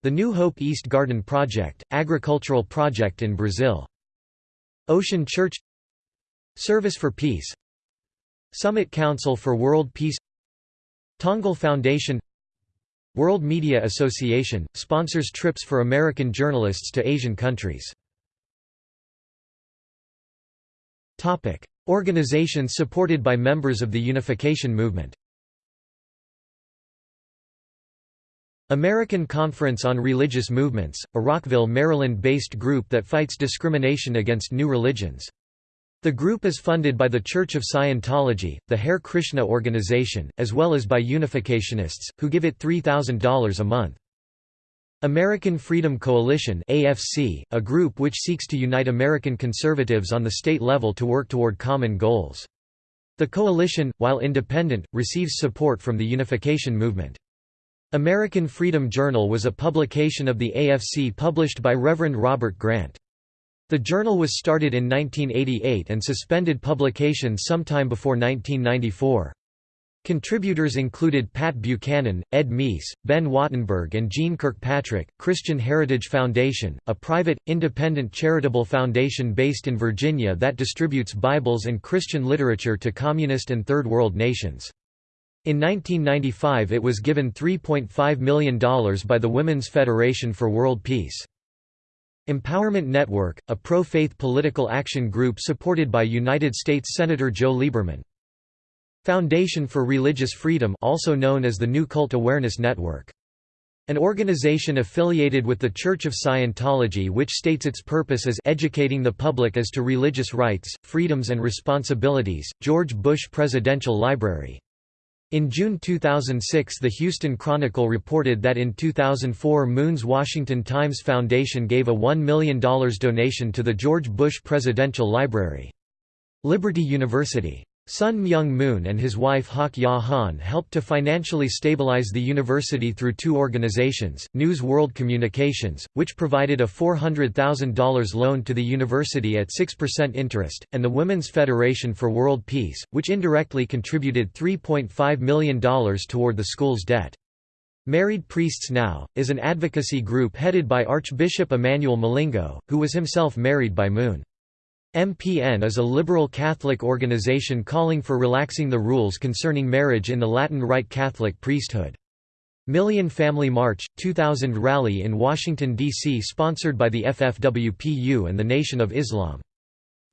The New Hope East Garden Project, agricultural project in Brazil. Ocean Church Service for Peace Summit Council for World Peace Tongil Foundation World Media Association, sponsors trips for American journalists to Asian countries. Organizations supported by members of the Unification Movement American Conference on Religious Movements, a Rockville, Maryland-based group that fights discrimination against new religions. The group is funded by the Church of Scientology, the Hare Krishna organization, as well as by Unificationists, who give it $3,000 a month. American Freedom Coalition AFC, a group which seeks to unite American conservatives on the state level to work toward common goals. The coalition, while independent, receives support from the unification movement. American Freedom Journal was a publication of the AFC published by Reverend Robert Grant. The journal was started in 1988 and suspended publication sometime before 1994. Contributors included Pat Buchanan, Ed Meese, Ben Wattenberg and Jeane Kirkpatrick. Christian Heritage Foundation, a private, independent charitable foundation based in Virginia that distributes Bibles and Christian literature to communist and Third World nations. In 1995 it was given $3.5 million by the Women's Federation for World Peace. Empowerment Network, a pro-faith political action group supported by United States Senator Joe Lieberman. Foundation for Religious Freedom also known as the New Cult Awareness Network. An organization affiliated with the Church of Scientology which states its purpose as educating the public as to religious rights, freedoms and responsibilities, George Bush Presidential Library. In June 2006 the Houston Chronicle reported that in 2004 Moon's Washington Times Foundation gave a $1 million donation to the George Bush Presidential Library. Liberty University Sun Myung Moon and his wife Hak Ja Han helped to financially stabilize the university through two organizations, News World Communications, which provided a $400,000 loan to the university at 6% interest, and the Women's Federation for World Peace, which indirectly contributed $3.5 million toward the school's debt. Married Priests Now, is an advocacy group headed by Archbishop Emmanuel Milingo, who was himself married by Moon. MPN is a liberal Catholic organization calling for relaxing the rules concerning marriage in the Latin Rite Catholic priesthood. Million Family March, 2000 rally in Washington, D.C. sponsored by the FFWPU and the Nation of Islam.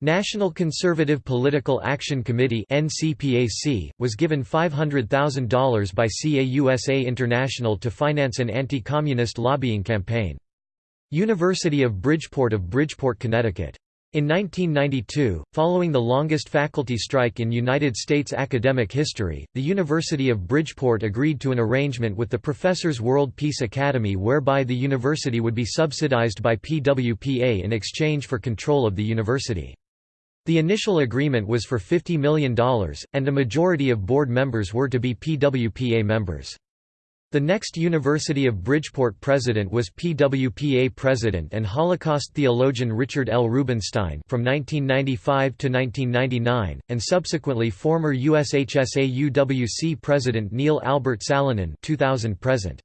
National Conservative Political Action Committee was given $500,000 by CAUSA International to finance an anti-communist lobbying campaign. University of Bridgeport of Bridgeport, Connecticut in 1992, following the longest faculty strike in United States academic history, the University of Bridgeport agreed to an arrangement with the Professors World Peace Academy whereby the university would be subsidized by PWPA in exchange for control of the university. The initial agreement was for $50 million, and a majority of board members were to be PWPA members. The next University of Bridgeport president was PWPA president and Holocaust theologian Richard L. Rubenstein from 1995 to 1999, and subsequently former USHSA UWC president Neil Albert Salonen 2000 present.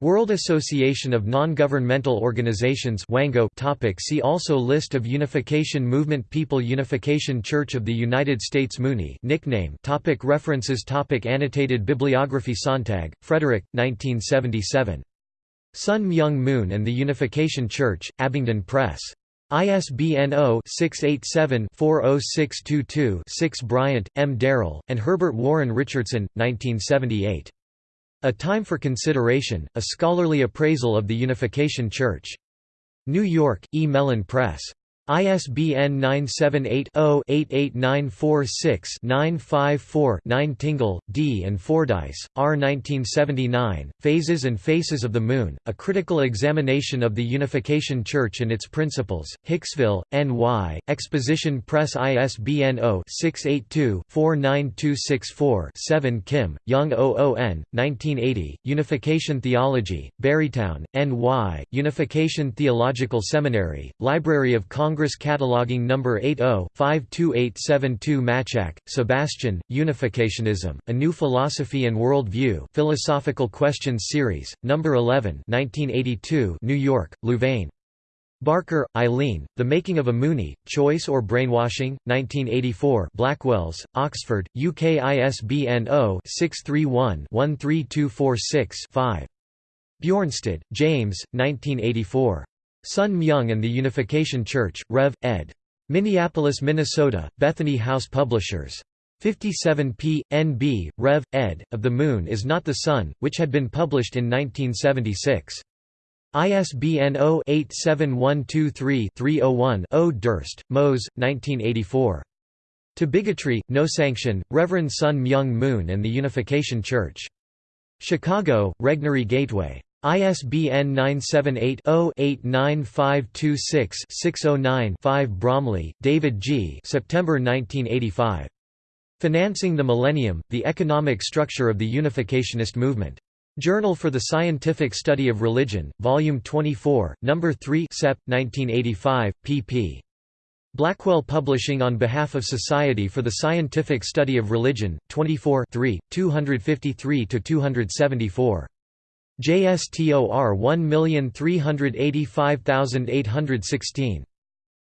World Association of Non-Governmental Organizations Wango topic See also List of Unification Movement People Unification Church of the United States Moonie nickname topic References topic Annotated bibliography Sontag, Frederick, 1977. Sun Myung Moon and the Unification Church, Abingdon Press. ISBN 0-687-40622-6 Bryant, M. Darrell, and Herbert Warren Richardson, 1978. A Time for Consideration, a scholarly appraisal of the Unification Church. New York, E. Mellen Press. ISBN 978-0-88946-954-9 Tingle, D. and Fordyce, R. 1979, Phases and Faces of the Moon, A Critical Examination of the Unification Church and Its Principles, Hicksville, N.Y., Exposition Press ISBN 0-682-49264-7 Kim, Young OON, 1980, Unification Theology, Barrytown, N.Y., Unification Theological Seminary, Library of Congress Congress Cataloging No. 80-52872 Matczak, Sebastian, Unificationism, A New Philosophy and World View Philosophical Questions Series, No. 11 1982 New York, Louvain. Barker, Eileen, The Making of a Moonie, Choice or Brainwashing, 1984 Blackwells, Oxford, UK ISBN 0-631-13246-5. Bjornstad, James, 1984. Sun Myung and the Unification Church, Rev. ed. Minneapolis, Minnesota, Bethany House Publishers. 57 p. N.B., Rev. ed., of The Moon is Not the Sun, which had been published in 1976. ISBN 0-87123-301-0 Durst, Mose, 1984. To Bigotry, No Sanction, Reverend Sun Myung Moon and the Unification Church. Chicago, Regnery Gateway. ISBN 978-0-89526-609-5 Bromley, David G. September 1985. Financing the Millennium, The Economic Structure of the Unificationist Movement. Journal for the Scientific Study of Religion, Volume 24, No. 3 Sep. 1985, pp. Blackwell Publishing on behalf of Society for the Scientific Study of Religion, 24 253–274. JSTOR 1385816.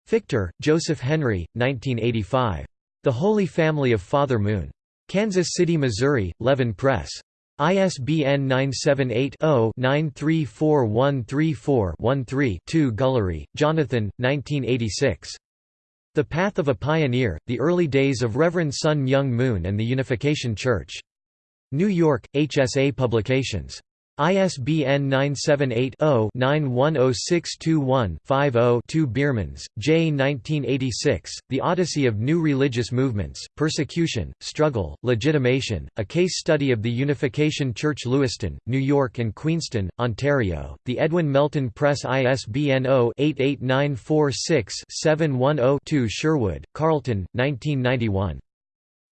Fichter, Joseph Henry, 1985. The Holy Family of Father Moon. Kansas City, Missouri, Leaven Press. ISBN 978-0-934134-13-2 Gullery, Jonathan, 1986. The Path of a Pioneer, The Early Days of Reverend Sun Myung Moon and the Unification Church. New York, HSA Publications. ISBN 978-0-910621-50-2 Biermans, J. 1986, The Odyssey of New Religious Movements, Persecution, Struggle, Legitimation, A Case Study of the Unification Church Lewiston, New York and Queenston, Ontario, The Edwin Mellen Press ISBN 0-88946-710-2 Sherwood, Carlton, 1991.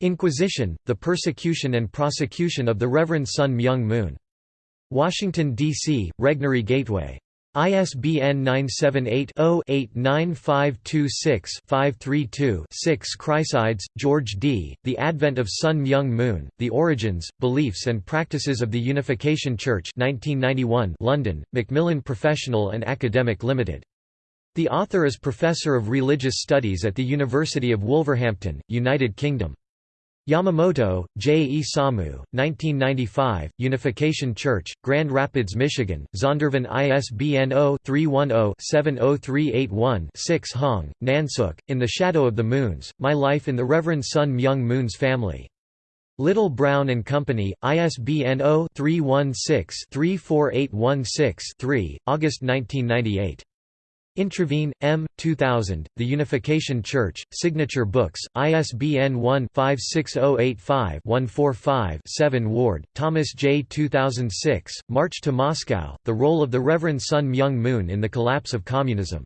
Inquisition, The Persecution and Prosecution of the Reverend Sun Myung Moon. Washington, D.C., Regnery Gateway. ISBN 978-0-89526-532-6 Chryssides, George D., The Advent of Sun Myung Moon, The Origins, Beliefs and Practices of the Unification Church 1991 London, Macmillan Professional and Academic Limited. The author is Professor of Religious Studies at the University of Wolverhampton, United Kingdom. Yamamoto, J. E. Samu, 1995, Unification Church, Grand Rapids, Michigan, Zondervan ISBN 0-310-70381-6 Hong, Nansook, In the Shadow of the Moons, My Life in the Reverend Sun Myung Moon's Family. Little Brown and Company, ISBN 0-316-34816-3, August 1998. Introvigne, M. 2000, The Unification Church, Signature Books, ISBN 1-56085-145-7 Ward, Thomas J. 2006, March to Moscow, The Role of the Reverend Sun Myung Moon in the Collapse of Communism.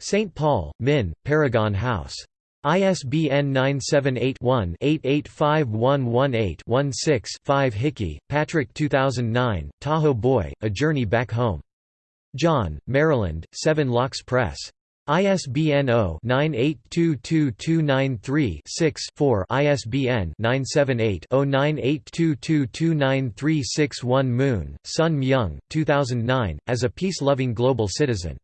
St. Paul, Min, Paragon House. ISBN 978-1-885118-16-5 Hickey, Patrick 2009, Tahoe Boy, A Journey Back Home. John, Maryland, Seven Locks Press. ISBN 0-9822293-6-4 ISBN 978-0982229361 Moon, Sun Myung, 2009, as a peace-loving global citizen.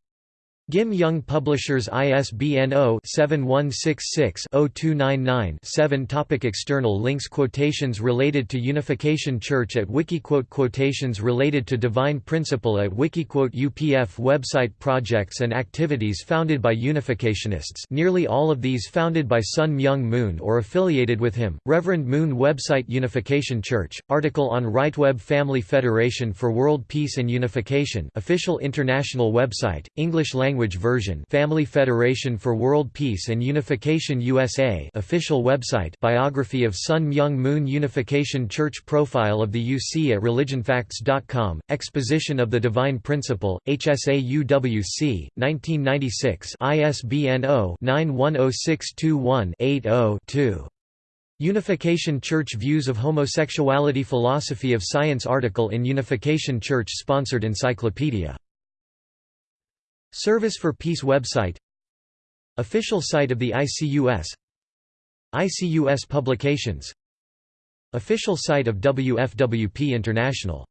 Gim Young Publishers ISBN 0-7166-0299-7 Topic External links Quotations related to Unification Church at Wikiquote Quotations related to Divine Principle at Wikiquote UPF website Projects and activities founded by Unificationists. Nearly all of these founded by Sun Myung Moon or affiliated with him, Reverend Moon Website Unification Church, article on RightWeb Family Federation for World Peace and Unification. Official international website, English language language version Family Federation for World Peace and Unification USA official website Biography of Sun Myung Moon Unification Church Profile of the UC at religionfacts.com, Exposition of the Divine Principle, HSA UWC, 1996 ISBN 0-910621-80-2. Unification Church Views of Homosexuality Philosophy of Science article in Unification Church sponsored encyclopedia Service for Peace website. Official site of the ICUS ICUS publications. Official site of WFWP International